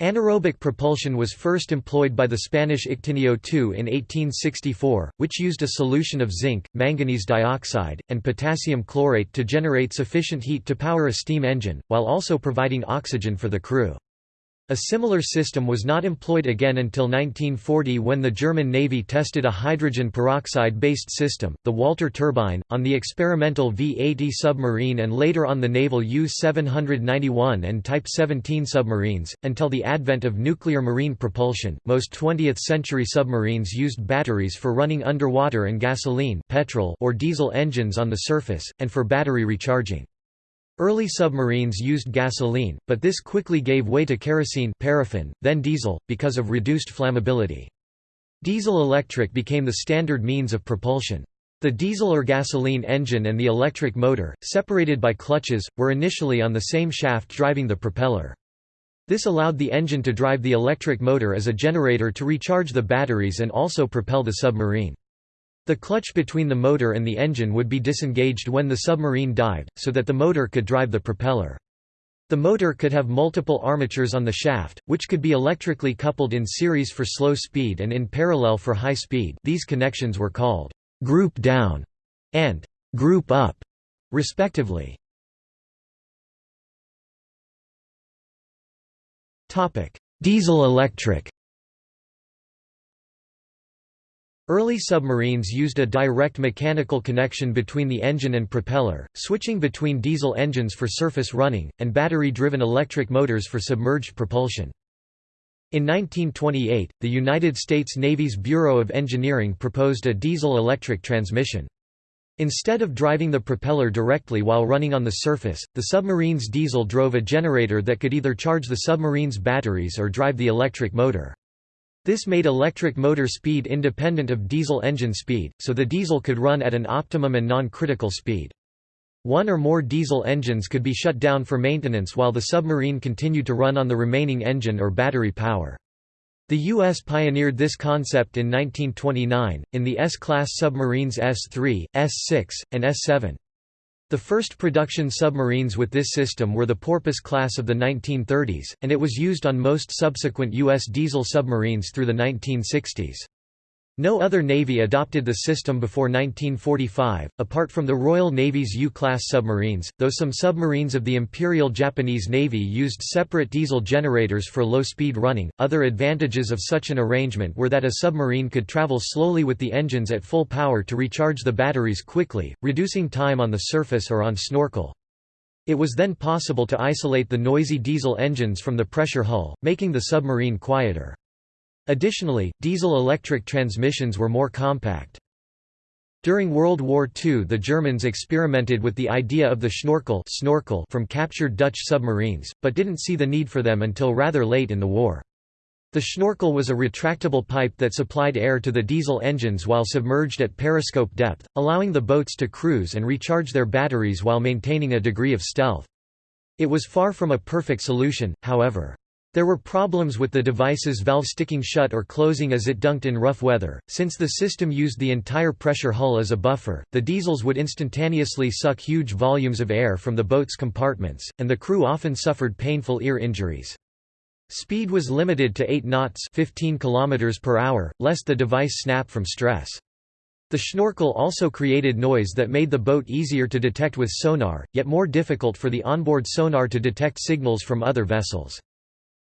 Anaerobic propulsion was first employed by the Spanish Ictineo II in 1864, which used a solution of zinc, manganese dioxide, and potassium chlorate to generate sufficient heat to power a steam engine, while also providing oxygen for the crew. A similar system was not employed again until 1940 when the German Navy tested a hydrogen peroxide-based system, the Walter turbine, on the experimental V-80 submarine and later on the naval U-791 and Type 17 submarines. Until the advent of nuclear marine propulsion, most 20th-century submarines used batteries for running underwater and gasoline petrol or diesel engines on the surface, and for battery recharging. Early submarines used gasoline, but this quickly gave way to kerosene paraffin, then diesel, because of reduced flammability. Diesel-electric became the standard means of propulsion. The diesel or gasoline engine and the electric motor, separated by clutches, were initially on the same shaft driving the propeller. This allowed the engine to drive the electric motor as a generator to recharge the batteries and also propel the submarine. The clutch between the motor and the engine would be disengaged when the submarine dived, so that the motor could drive the propeller. The motor could have multiple armatures on the shaft, which could be electrically coupled in series for slow speed and in parallel for high speed these connections were called «group down» and «group up», respectively. Diesel-electric Early submarines used a direct mechanical connection between the engine and propeller, switching between diesel engines for surface running, and battery-driven electric motors for submerged propulsion. In 1928, the United States Navy's Bureau of Engineering proposed a diesel-electric transmission. Instead of driving the propeller directly while running on the surface, the submarine's diesel drove a generator that could either charge the submarine's batteries or drive the electric motor. This made electric motor speed independent of diesel engine speed, so the diesel could run at an optimum and non-critical speed. One or more diesel engines could be shut down for maintenance while the submarine continued to run on the remaining engine or battery power. The U.S. pioneered this concept in 1929, in the S-class submarines S-3, S-6, and S-7. The first production submarines with this system were the Porpoise class of the 1930s, and it was used on most subsequent U.S. diesel submarines through the 1960s. No other navy adopted the system before 1945, apart from the Royal Navy's U-class submarines, though some submarines of the Imperial Japanese Navy used separate diesel generators for low-speed running. Other advantages of such an arrangement were that a submarine could travel slowly with the engines at full power to recharge the batteries quickly, reducing time on the surface or on snorkel. It was then possible to isolate the noisy diesel engines from the pressure hull, making the submarine quieter. Additionally, diesel-electric transmissions were more compact. During World War II the Germans experimented with the idea of the Schnorkel snorkel from captured Dutch submarines, but didn't see the need for them until rather late in the war. The Schnorkel was a retractable pipe that supplied air to the diesel engines while submerged at periscope depth, allowing the boats to cruise and recharge their batteries while maintaining a degree of stealth. It was far from a perfect solution, however. There were problems with the device's valve sticking shut or closing as it dunked in rough weather. Since the system used the entire pressure hull as a buffer, the diesels would instantaneously suck huge volumes of air from the boat's compartments, and the crew often suffered painful ear injuries. Speed was limited to 8 knots 15 km per hour, lest the device snap from stress. The schnorkel also created noise that made the boat easier to detect with sonar, yet more difficult for the onboard sonar to detect signals from other vessels.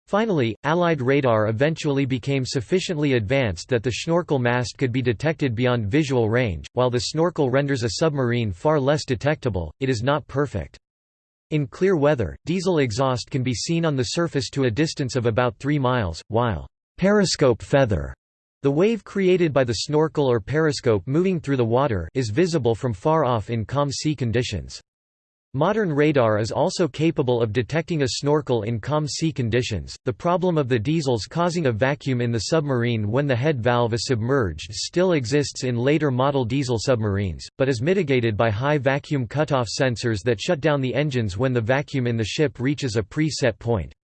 Finally, Allied radar eventually became sufficiently advanced that the snorkel mast could be detected beyond visual range. While the snorkel renders a submarine far less detectable, it is not perfect. In clear weather, diesel exhaust can be seen on the surface to a distance of about 3 miles, while periscope feather, the wave created by the snorkel or periscope moving through the water, is visible from far off in calm sea conditions. Modern radar is also capable of detecting a snorkel in calm sea conditions. The problem of the diesels causing a vacuum in the submarine when the head valve is submerged still exists in later model diesel submarines, but is mitigated by high vacuum cutoff sensors that shut down the engines when the vacuum in the ship reaches a pre-set point.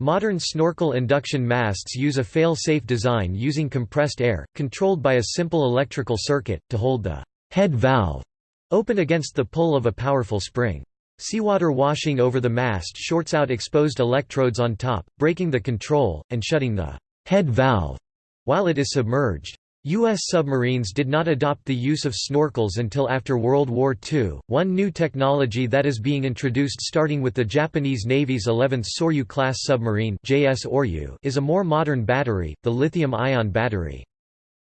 Modern snorkel induction masts use a fail-safe design using compressed air, controlled by a simple electrical circuit, to hold the head valve Open against the pull of a powerful spring. Seawater washing over the mast shorts out exposed electrodes on top, breaking the control, and shutting the head valve while it is submerged. U.S. submarines did not adopt the use of snorkels until after World War II. One new technology that is being introduced starting with the Japanese Navy's 11th Soryu class submarine JS is a more modern battery, the lithium-ion battery.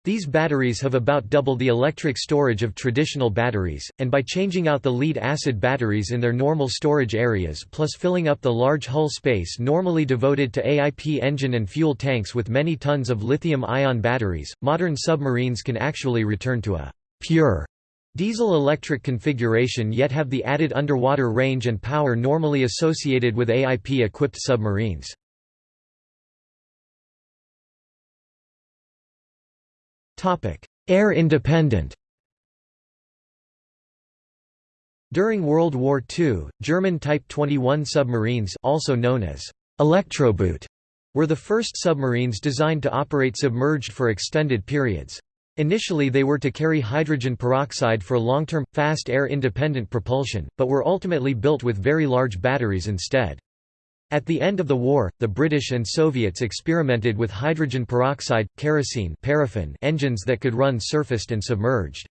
These batteries have about double the electric storage of traditional batteries, and by changing out the lead-acid batteries in their normal storage areas plus filling up the large hull space normally devoted to AIP engine and fuel tanks with many tons of lithium-ion batteries, modern submarines can actually return to a «pure» diesel-electric configuration yet have the added underwater range and power normally associated with AIP-equipped submarines. Air independent During World War II, German Type 21 submarines also known as Elektroboot were the first submarines designed to operate submerged for extended periods. Initially they were to carry hydrogen peroxide for long-term, fast air-independent propulsion, but were ultimately built with very large batteries instead. At the end of the war, the British and Soviets experimented with hydrogen peroxide, kerosene paraffin engines that could run surfaced and submerged.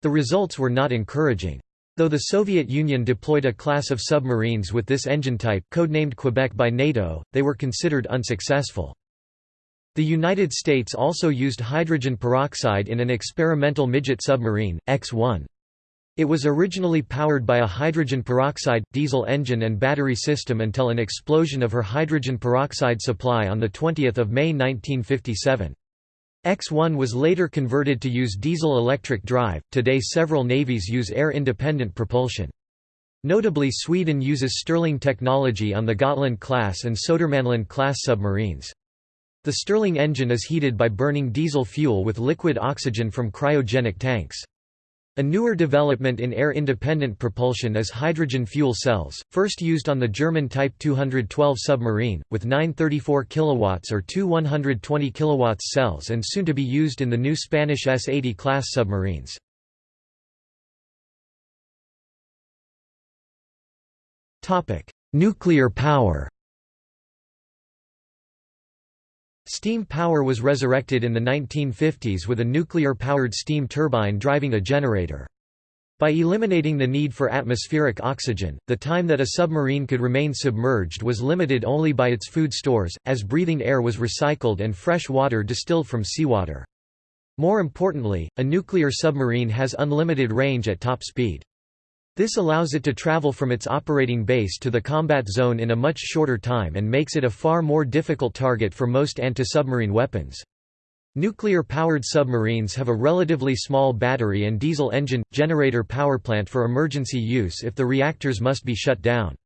The results were not encouraging. Though the Soviet Union deployed a class of submarines with this engine type codenamed Quebec by NATO, they were considered unsuccessful. The United States also used hydrogen peroxide in an experimental midget submarine, X-1. It was originally powered by a hydrogen peroxide, diesel engine and battery system until an explosion of her hydrogen peroxide supply on 20 May 1957. X1 was later converted to use diesel-electric drive. Today several navies use air-independent propulsion. Notably Sweden uses Stirling technology on the Gotland-class and Södermanland-class submarines. The Stirling engine is heated by burning diesel fuel with liquid oxygen from cryogenic tanks. A newer development in air-independent propulsion is hydrogen fuel cells, first used on the German Type 212 submarine, with nine 34 kW or two 120 kW cells and soon to be used in the new Spanish S-80 class submarines. Nuclear power Steam power was resurrected in the 1950s with a nuclear-powered steam turbine driving a generator. By eliminating the need for atmospheric oxygen, the time that a submarine could remain submerged was limited only by its food stores, as breathing air was recycled and fresh water distilled from seawater. More importantly, a nuclear submarine has unlimited range at top speed. This allows it to travel from its operating base to the combat zone in a much shorter time and makes it a far more difficult target for most anti-submarine weapons. Nuclear-powered submarines have a relatively small battery and diesel engine, generator powerplant for emergency use if the reactors must be shut down.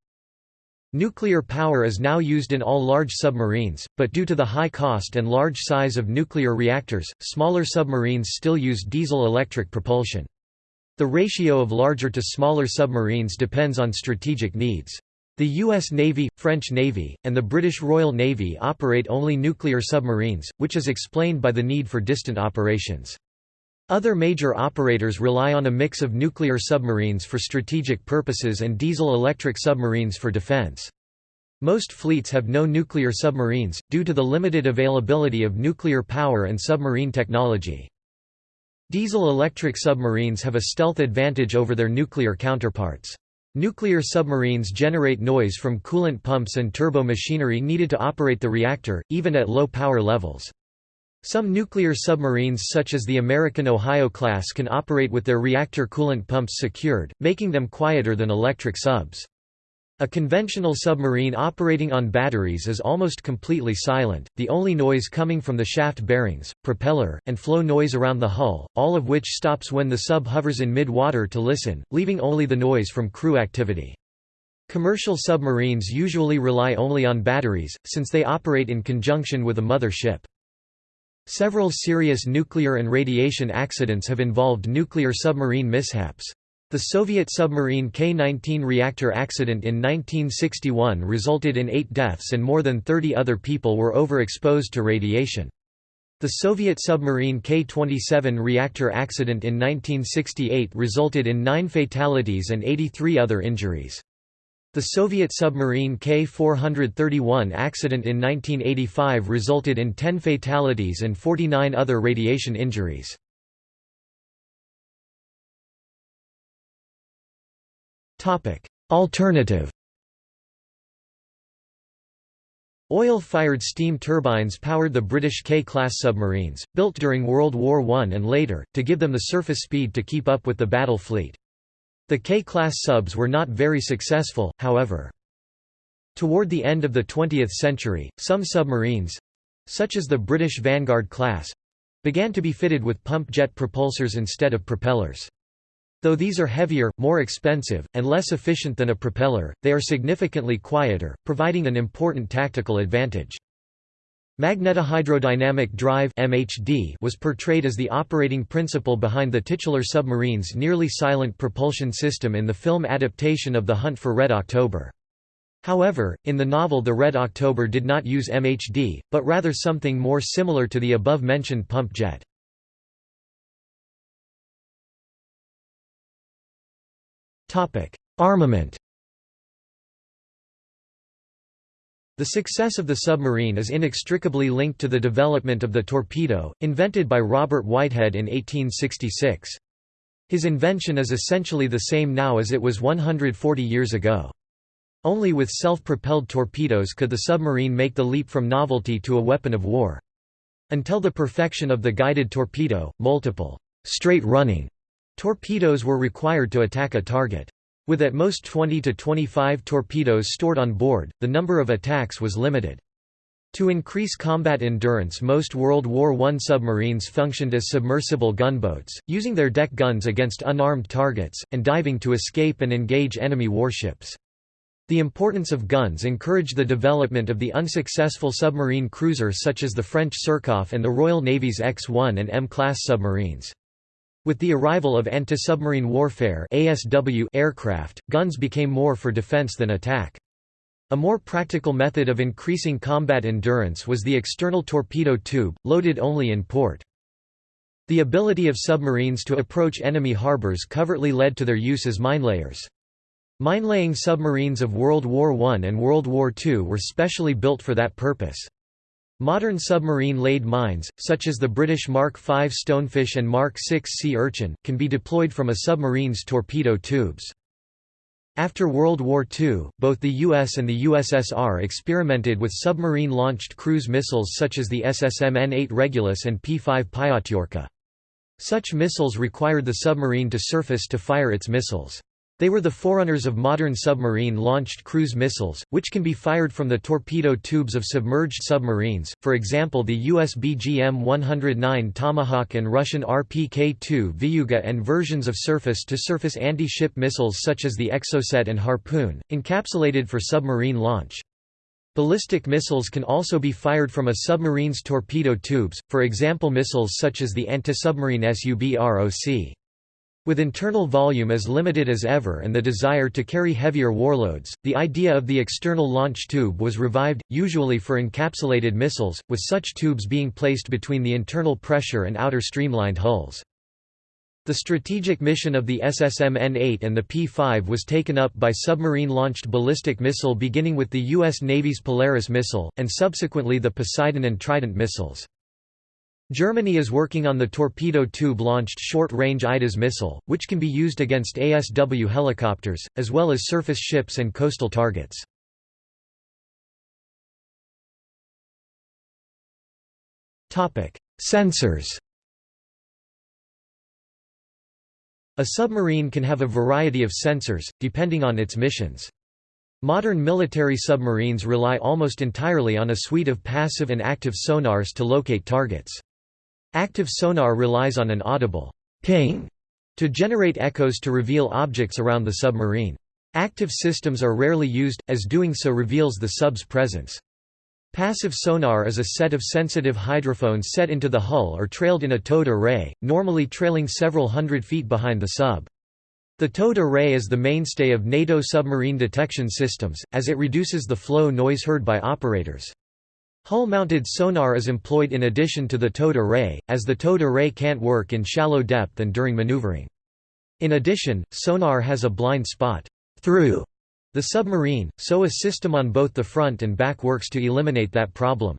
Nuclear power is now used in all large submarines, but due to the high cost and large size of nuclear reactors, smaller submarines still use diesel-electric propulsion. The ratio of larger to smaller submarines depends on strategic needs. The U.S. Navy, French Navy, and the British Royal Navy operate only nuclear submarines, which is explained by the need for distant operations. Other major operators rely on a mix of nuclear submarines for strategic purposes and diesel-electric submarines for defense. Most fleets have no nuclear submarines, due to the limited availability of nuclear power and submarine technology. Diesel-electric submarines have a stealth advantage over their nuclear counterparts. Nuclear submarines generate noise from coolant pumps and turbo machinery needed to operate the reactor, even at low power levels. Some nuclear submarines such as the American Ohio class can operate with their reactor coolant pumps secured, making them quieter than electric subs. A conventional submarine operating on batteries is almost completely silent, the only noise coming from the shaft bearings, propeller, and flow noise around the hull, all of which stops when the sub hovers in mid-water to listen, leaving only the noise from crew activity. Commercial submarines usually rely only on batteries, since they operate in conjunction with a mother ship. Several serious nuclear and radiation accidents have involved nuclear submarine mishaps. The Soviet submarine K-19 reactor accident in 1961 resulted in eight deaths and more than 30 other people were overexposed to radiation. The Soviet submarine K-27 reactor accident in 1968 resulted in nine fatalities and 83 other injuries. The Soviet submarine K-431 accident in 1985 resulted in 10 fatalities and 49 other radiation injuries. Alternative Oil-fired steam turbines powered the British K-class submarines, built during World War I and later, to give them the surface speed to keep up with the battle fleet. The K-class subs were not very successful, however. Toward the end of the 20th century, some submarines—such as the British Vanguard class—began to be fitted with pump jet propulsors instead of propellers. Though these are heavier, more expensive, and less efficient than a propeller, they are significantly quieter, providing an important tactical advantage. Magnetohydrodynamic drive (MHD) was portrayed as the operating principle behind the titular submarine's nearly silent propulsion system in the film adaptation of The Hunt for Red October. However, in the novel The Red October did not use MHD, but rather something more similar to the above-mentioned pump jet. Armament The success of the submarine is inextricably linked to the development of the torpedo, invented by Robert Whitehead in 1866. His invention is essentially the same now as it was 140 years ago. Only with self-propelled torpedoes could the submarine make the leap from novelty to a weapon of war. Until the perfection of the guided torpedo, multiple straight-running Torpedoes were required to attack a target. With at most 20 to 25 torpedoes stored on board, the number of attacks was limited. To increase combat endurance most World War I submarines functioned as submersible gunboats, using their deck guns against unarmed targets, and diving to escape and engage enemy warships. The importance of guns encouraged the development of the unsuccessful submarine cruiser such as the French Surcouf and the Royal Navy's X-1 and M-class submarines. With the arrival of anti-submarine warfare ASW aircraft, guns became more for defense than attack. A more practical method of increasing combat endurance was the external torpedo tube, loaded only in port. The ability of submarines to approach enemy harbors covertly led to their use as minelayers. Minelaying submarines of World War I and World War II were specially built for that purpose. Modern submarine-laid mines, such as the British Mark V Stonefish and Mark VI Sea Urchin, can be deployed from a submarine's torpedo tubes. After World War II, both the US and the USSR experimented with submarine-launched cruise missiles such as the SSM N-8 Regulus and P-5 Pyotyorka. Such missiles required the submarine to surface to fire its missiles. They were the forerunners of modern submarine-launched cruise missiles, which can be fired from the torpedo tubes of submerged submarines, for example the US BGM-109 Tomahawk and Russian RPK-2 Vyuga and versions of surface-to-surface anti-ship missiles such as the Exocet and Harpoon, encapsulated for submarine launch. Ballistic missiles can also be fired from a submarine's torpedo tubes, for example missiles such as the anti-submarine SUBROC. With internal volume as limited as ever and the desire to carry heavier warloads, the idea of the external launch tube was revived, usually for encapsulated missiles, with such tubes being placed between the internal pressure and outer streamlined hulls. The strategic mission of the SSM N-8 and the P-5 was taken up by submarine-launched ballistic missile beginning with the U.S. Navy's Polaris missile, and subsequently the Poseidon and Trident missiles. Germany is working on the torpedo tube-launched short-range IDAS missile, which can be used against ASW helicopters, as well as surface ships and coastal targets. Sensors A submarine can have a variety of sensors, depending on its missions. Modern military submarines rely almost entirely on a suite of passive and active sonars to locate targets. Active sonar relies on an audible ping to generate echoes to reveal objects around the submarine. Active systems are rarely used, as doing so reveals the sub's presence. Passive sonar is a set of sensitive hydrophones set into the hull or trailed in a towed array, normally trailing several hundred feet behind the sub. The towed array is the mainstay of NATO submarine detection systems, as it reduces the flow noise heard by operators. Hull-mounted sonar is employed in addition to the towed array, as the towed array can't work in shallow depth and during maneuvering. In addition, sonar has a blind spot through the submarine, so a system on both the front and back works to eliminate that problem.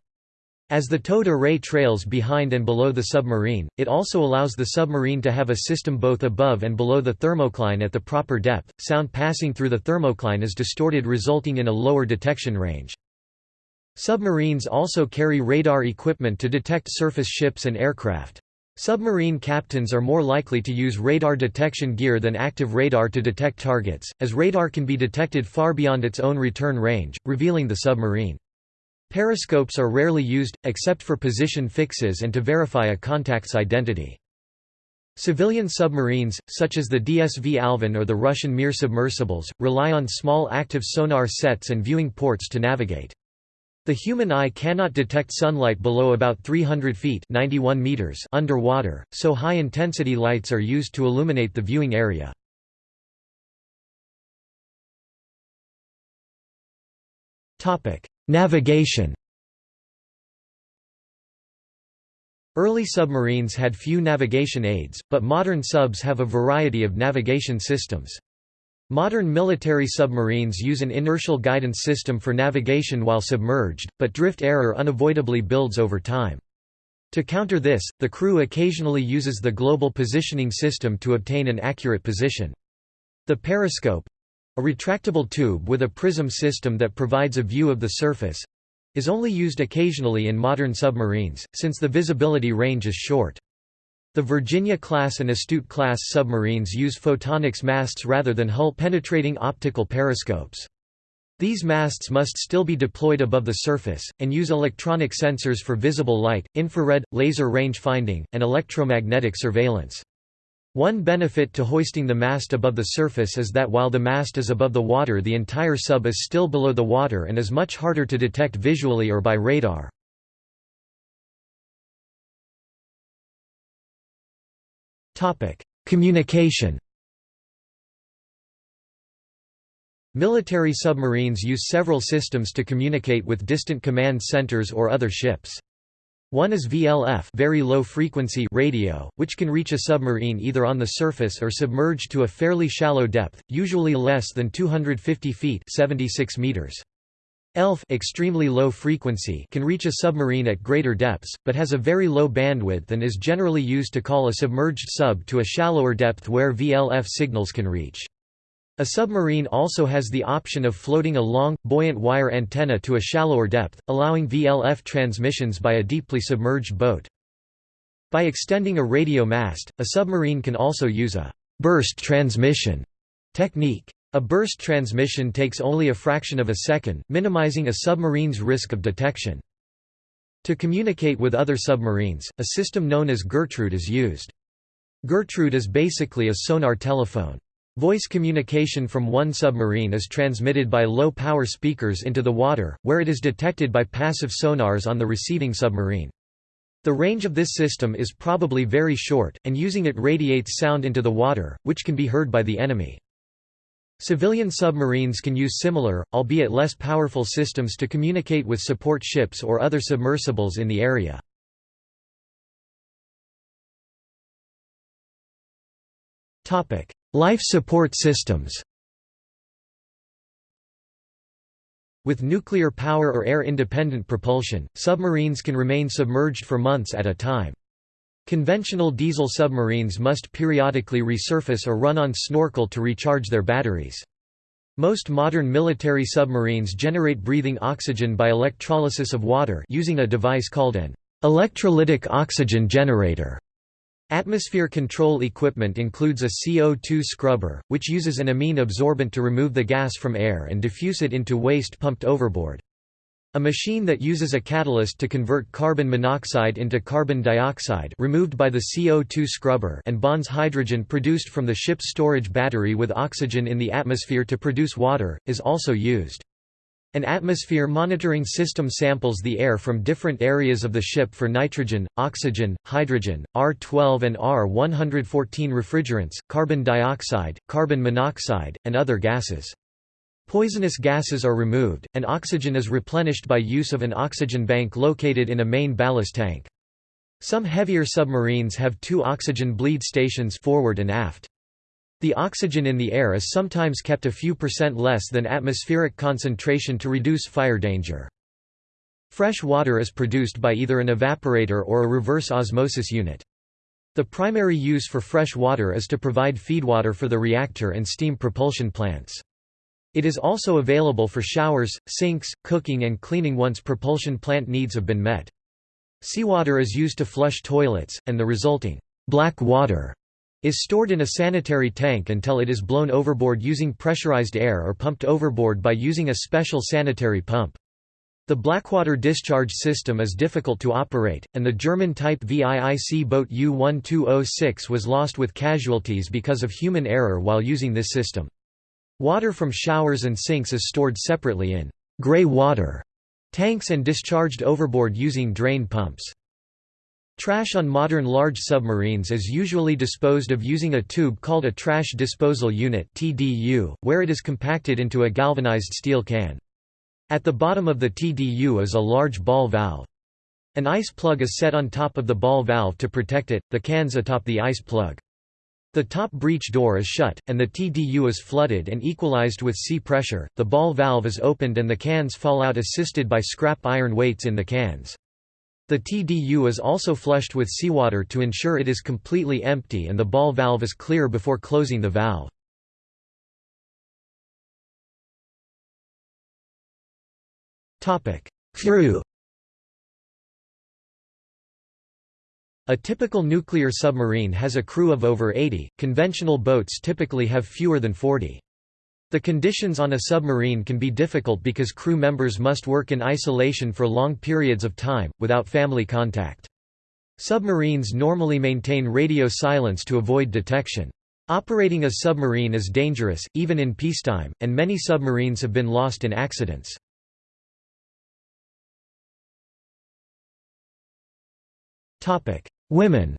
As the towed array trails behind and below the submarine, it also allows the submarine to have a system both above and below the thermocline at the proper depth. Sound passing through the thermocline is distorted resulting in a lower detection range. Submarines also carry radar equipment to detect surface ships and aircraft. Submarine captains are more likely to use radar detection gear than active radar to detect targets, as radar can be detected far beyond its own return range, revealing the submarine. Periscopes are rarely used, except for position fixes and to verify a contact's identity. Civilian submarines, such as the DSV Alvin or the Russian Mir submersibles, rely on small active sonar sets and viewing ports to navigate. The human eye cannot detect sunlight below about 300 feet 91 meters underwater, so high-intensity lights are used to illuminate the viewing area. Navigation Early submarines had few navigation aids, but modern subs have a variety of navigation systems. Modern military submarines use an inertial guidance system for navigation while submerged, but drift error unavoidably builds over time. To counter this, the crew occasionally uses the Global Positioning System to obtain an accurate position. The periscope—a retractable tube with a prism system that provides a view of the surface—is only used occasionally in modern submarines, since the visibility range is short. The Virginia-class and Astute-class submarines use photonics masts rather than hull-penetrating optical periscopes. These masts must still be deployed above the surface, and use electronic sensors for visible light, infrared, laser range finding, and electromagnetic surveillance. One benefit to hoisting the mast above the surface is that while the mast is above the water the entire sub is still below the water and is much harder to detect visually or by radar. Communication Military submarines use several systems to communicate with distant command centers or other ships. One is VLF very low frequency radio, which can reach a submarine either on the surface or submerged to a fairly shallow depth, usually less than 250 feet 76 meters. ELF extremely low frequency can reach a submarine at greater depths, but has a very low bandwidth and is generally used to call a submerged sub to a shallower depth where VLF signals can reach. A submarine also has the option of floating a long, buoyant wire antenna to a shallower depth, allowing VLF transmissions by a deeply submerged boat. By extending a radio mast, a submarine can also use a burst transmission technique. A burst transmission takes only a fraction of a second, minimizing a submarine's risk of detection. To communicate with other submarines, a system known as Gertrude is used. Gertrude is basically a sonar telephone. Voice communication from one submarine is transmitted by low-power speakers into the water, where it is detected by passive sonars on the receiving submarine. The range of this system is probably very short, and using it radiates sound into the water, which can be heard by the enemy. Civilian submarines can use similar, albeit less powerful systems to communicate with support ships or other submersibles in the area. Life support systems With nuclear power or air-independent propulsion, submarines can remain submerged for months at a time. Conventional diesel submarines must periodically resurface or run on snorkel to recharge their batteries. Most modern military submarines generate breathing oxygen by electrolysis of water using a device called an electrolytic oxygen generator. Atmosphere control equipment includes a CO2 scrubber, which uses an amine absorbent to remove the gas from air and diffuse it into waste pumped overboard. A machine that uses a catalyst to convert carbon monoxide into carbon dioxide removed by the CO2 scrubber and bonds hydrogen produced from the ship's storage battery with oxygen in the atmosphere to produce water, is also used. An atmosphere monitoring system samples the air from different areas of the ship for nitrogen, oxygen, hydrogen, R12 and R114 refrigerants, carbon dioxide, carbon monoxide, and other gases. Poisonous gases are removed, and oxygen is replenished by use of an oxygen bank located in a main ballast tank. Some heavier submarines have two oxygen bleed stations forward and aft. The oxygen in the air is sometimes kept a few percent less than atmospheric concentration to reduce fire danger. Fresh water is produced by either an evaporator or a reverse osmosis unit. The primary use for fresh water is to provide feedwater for the reactor and steam propulsion plants. It is also available for showers, sinks, cooking and cleaning once propulsion plant needs have been met. Seawater is used to flush toilets, and the resulting black water is stored in a sanitary tank until it is blown overboard using pressurized air or pumped overboard by using a special sanitary pump. The Blackwater discharge system is difficult to operate, and the German-type VIIC boat U-1206 was lost with casualties because of human error while using this system. Water from showers and sinks is stored separately in gray water» tanks and discharged overboard using drain pumps. Trash on modern large submarines is usually disposed of using a tube called a trash disposal unit (TDU), where it is compacted into a galvanized steel can. At the bottom of the TDU is a large ball valve. An ice plug is set on top of the ball valve to protect it, the cans atop the ice plug. The top breech door is shut, and the TDU is flooded and equalized with sea pressure, the ball valve is opened and the cans fall out assisted by scrap iron weights in the cans. The TDU is also flushed with seawater to ensure it is completely empty and the ball valve is clear before closing the valve. Crew A typical nuclear submarine has a crew of over 80, conventional boats typically have fewer than 40. The conditions on a submarine can be difficult because crew members must work in isolation for long periods of time, without family contact. Submarines normally maintain radio silence to avoid detection. Operating a submarine is dangerous, even in peacetime, and many submarines have been lost in accidents. Women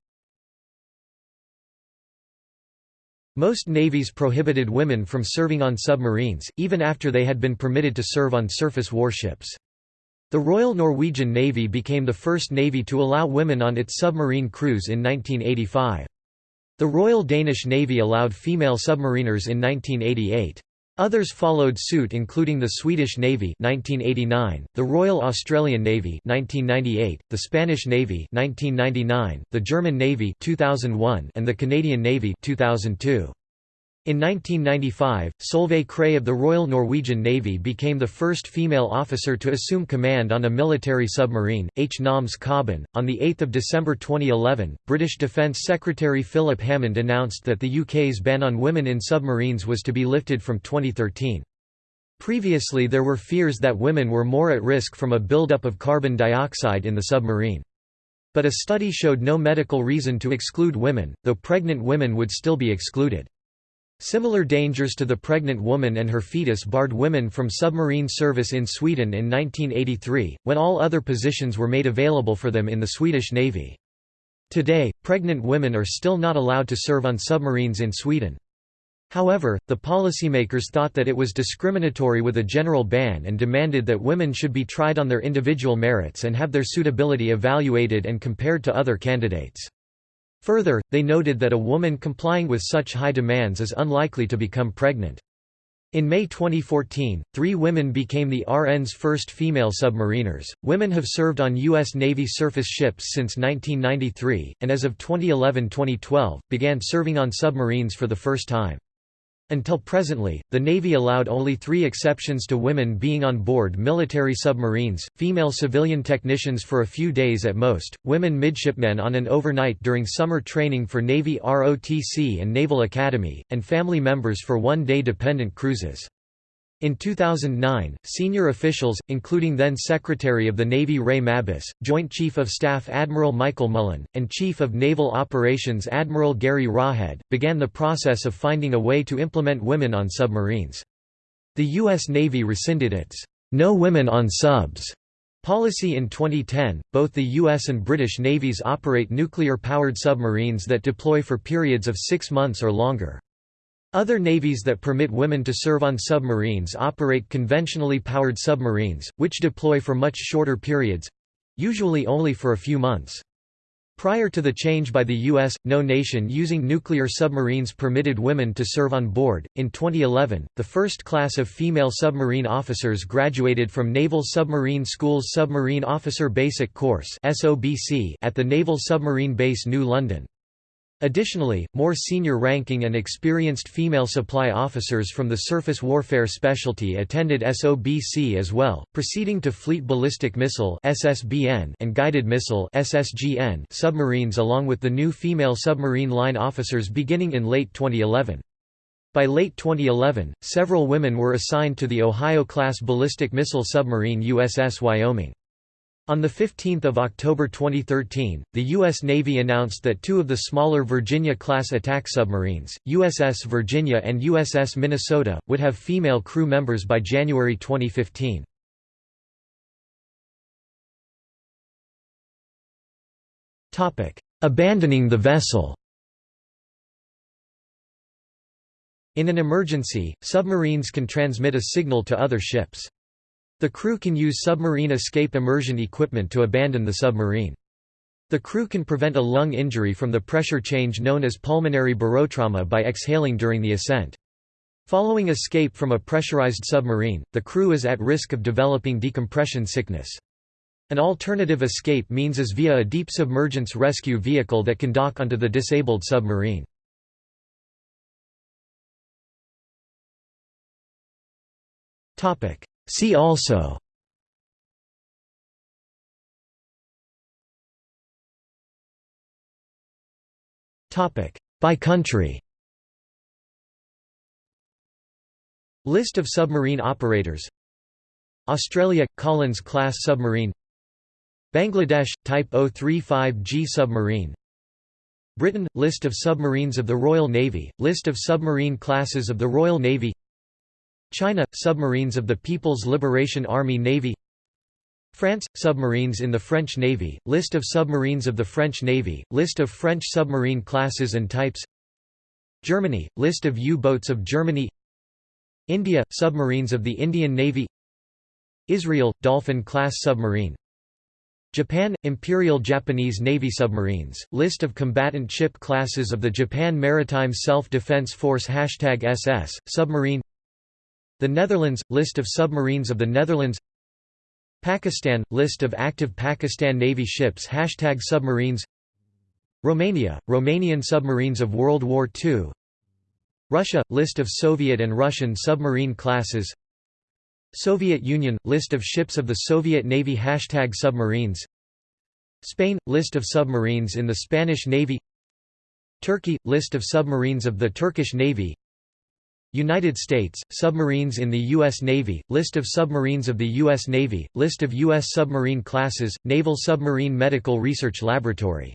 Most navies prohibited women from serving on submarines, even after they had been permitted to serve on surface warships. The Royal Norwegian Navy became the first navy to allow women on its submarine crews in 1985. The Royal Danish Navy allowed female submariners in 1988. Others followed suit including the Swedish Navy 1989, the Royal Australian Navy 1998, the Spanish Navy 1999, the German Navy 2001, and the Canadian Navy 2002. In 1995, Solveig Krei of the Royal Norwegian Navy became the first female officer to assume command on a military submarine, H. Noms Kobben. On 8 December 2011, British Defence Secretary Philip Hammond announced that the UK's ban on women in submarines was to be lifted from 2013. Previously there were fears that women were more at risk from a buildup of carbon dioxide in the submarine. But a study showed no medical reason to exclude women, though pregnant women would still be excluded. Similar dangers to the pregnant woman and her fetus barred women from submarine service in Sweden in 1983, when all other positions were made available for them in the Swedish Navy. Today, pregnant women are still not allowed to serve on submarines in Sweden. However, the policymakers thought that it was discriminatory with a general ban and demanded that women should be tried on their individual merits and have their suitability evaluated and compared to other candidates. Further, they noted that a woman complying with such high demands is unlikely to become pregnant. In May 2014, three women became the RN's first female submariners. Women have served on U.S. Navy surface ships since 1993, and as of 2011 2012, began serving on submarines for the first time. Until presently, the Navy allowed only three exceptions to women being on board military submarines, female civilian technicians for a few days at most, women midshipmen on an overnight during summer training for Navy ROTC and Naval Academy, and family members for one-day dependent cruises. In 2009, senior officials, including then Secretary of the Navy Ray Mabus, Joint Chief of Staff Admiral Michael Mullen, and Chief of Naval Operations Admiral Gary Roughead, began the process of finding a way to implement women on submarines. The U.S. Navy rescinded its "'No Women on Subs' policy in 2010. Both the U.S. and British navies operate nuclear-powered submarines that deploy for periods of six months or longer. Other navies that permit women to serve on submarines operate conventionally powered submarines, which deploy for much shorter periods—usually only for a few months. Prior to the change by the U.S., no nation using nuclear submarines permitted women to serve on board. In 2011, the first class of female submarine officers graduated from Naval Submarine School's Submarine Officer Basic Course at the Naval Submarine Base New London. Additionally, more senior ranking and experienced female supply officers from the surface warfare specialty attended SOBC as well, proceeding to Fleet Ballistic Missile and Guided Missile submarines along with the new female submarine line officers beginning in late 2011. By late 2011, several women were assigned to the Ohio-class ballistic missile submarine USS Wyoming. On 15 October 2013, the U.S. Navy announced that two of the smaller Virginia-class attack submarines, USS Virginia and USS Minnesota, would have female crew members by January 2015. Abandoning the vessel In an emergency, submarines can transmit a signal to other ships. The crew can use submarine escape immersion equipment to abandon the submarine. The crew can prevent a lung injury from the pressure change known as pulmonary barotrauma by exhaling during the ascent. Following escape from a pressurized submarine, the crew is at risk of developing decompression sickness. An alternative escape means is via a deep submergence rescue vehicle that can dock onto the disabled submarine. See also. By country. List of submarine operators. Australia – Collins-class submarine. Bangladesh – Type 035G submarine. Britain – List of submarines of the Royal Navy, List of submarine classes of the Royal Navy China – Submarines of the People's Liberation Army Navy France – Submarines in the French Navy, List of submarines of the French Navy, List of French submarine classes and types Germany – List of U-boats of Germany India – Submarines of the Indian Navy Israel – Dolphin-class submarine Japan – Imperial Japanese Navy submarines, List of combatant ship classes of the Japan Maritime Self-Defense Force Hashtag SS, submarine The Netherlands – List of submarines of the Netherlands Pakistan – List of active Pakistan Navy ships Hashtag submarines Romania – Romanian submarines of World War II Russia – List of Soviet and Russian submarine classes Soviet Union – List of ships of the Soviet Navy Hashtag submarines Spain – List of submarines in the Spanish Navy Turkey – List of submarines of the Turkish Navy United States – Submarines in the U.S. Navy List of submarines of the U.S. Navy List of U.S. submarine classes Naval Submarine Medical Research Laboratory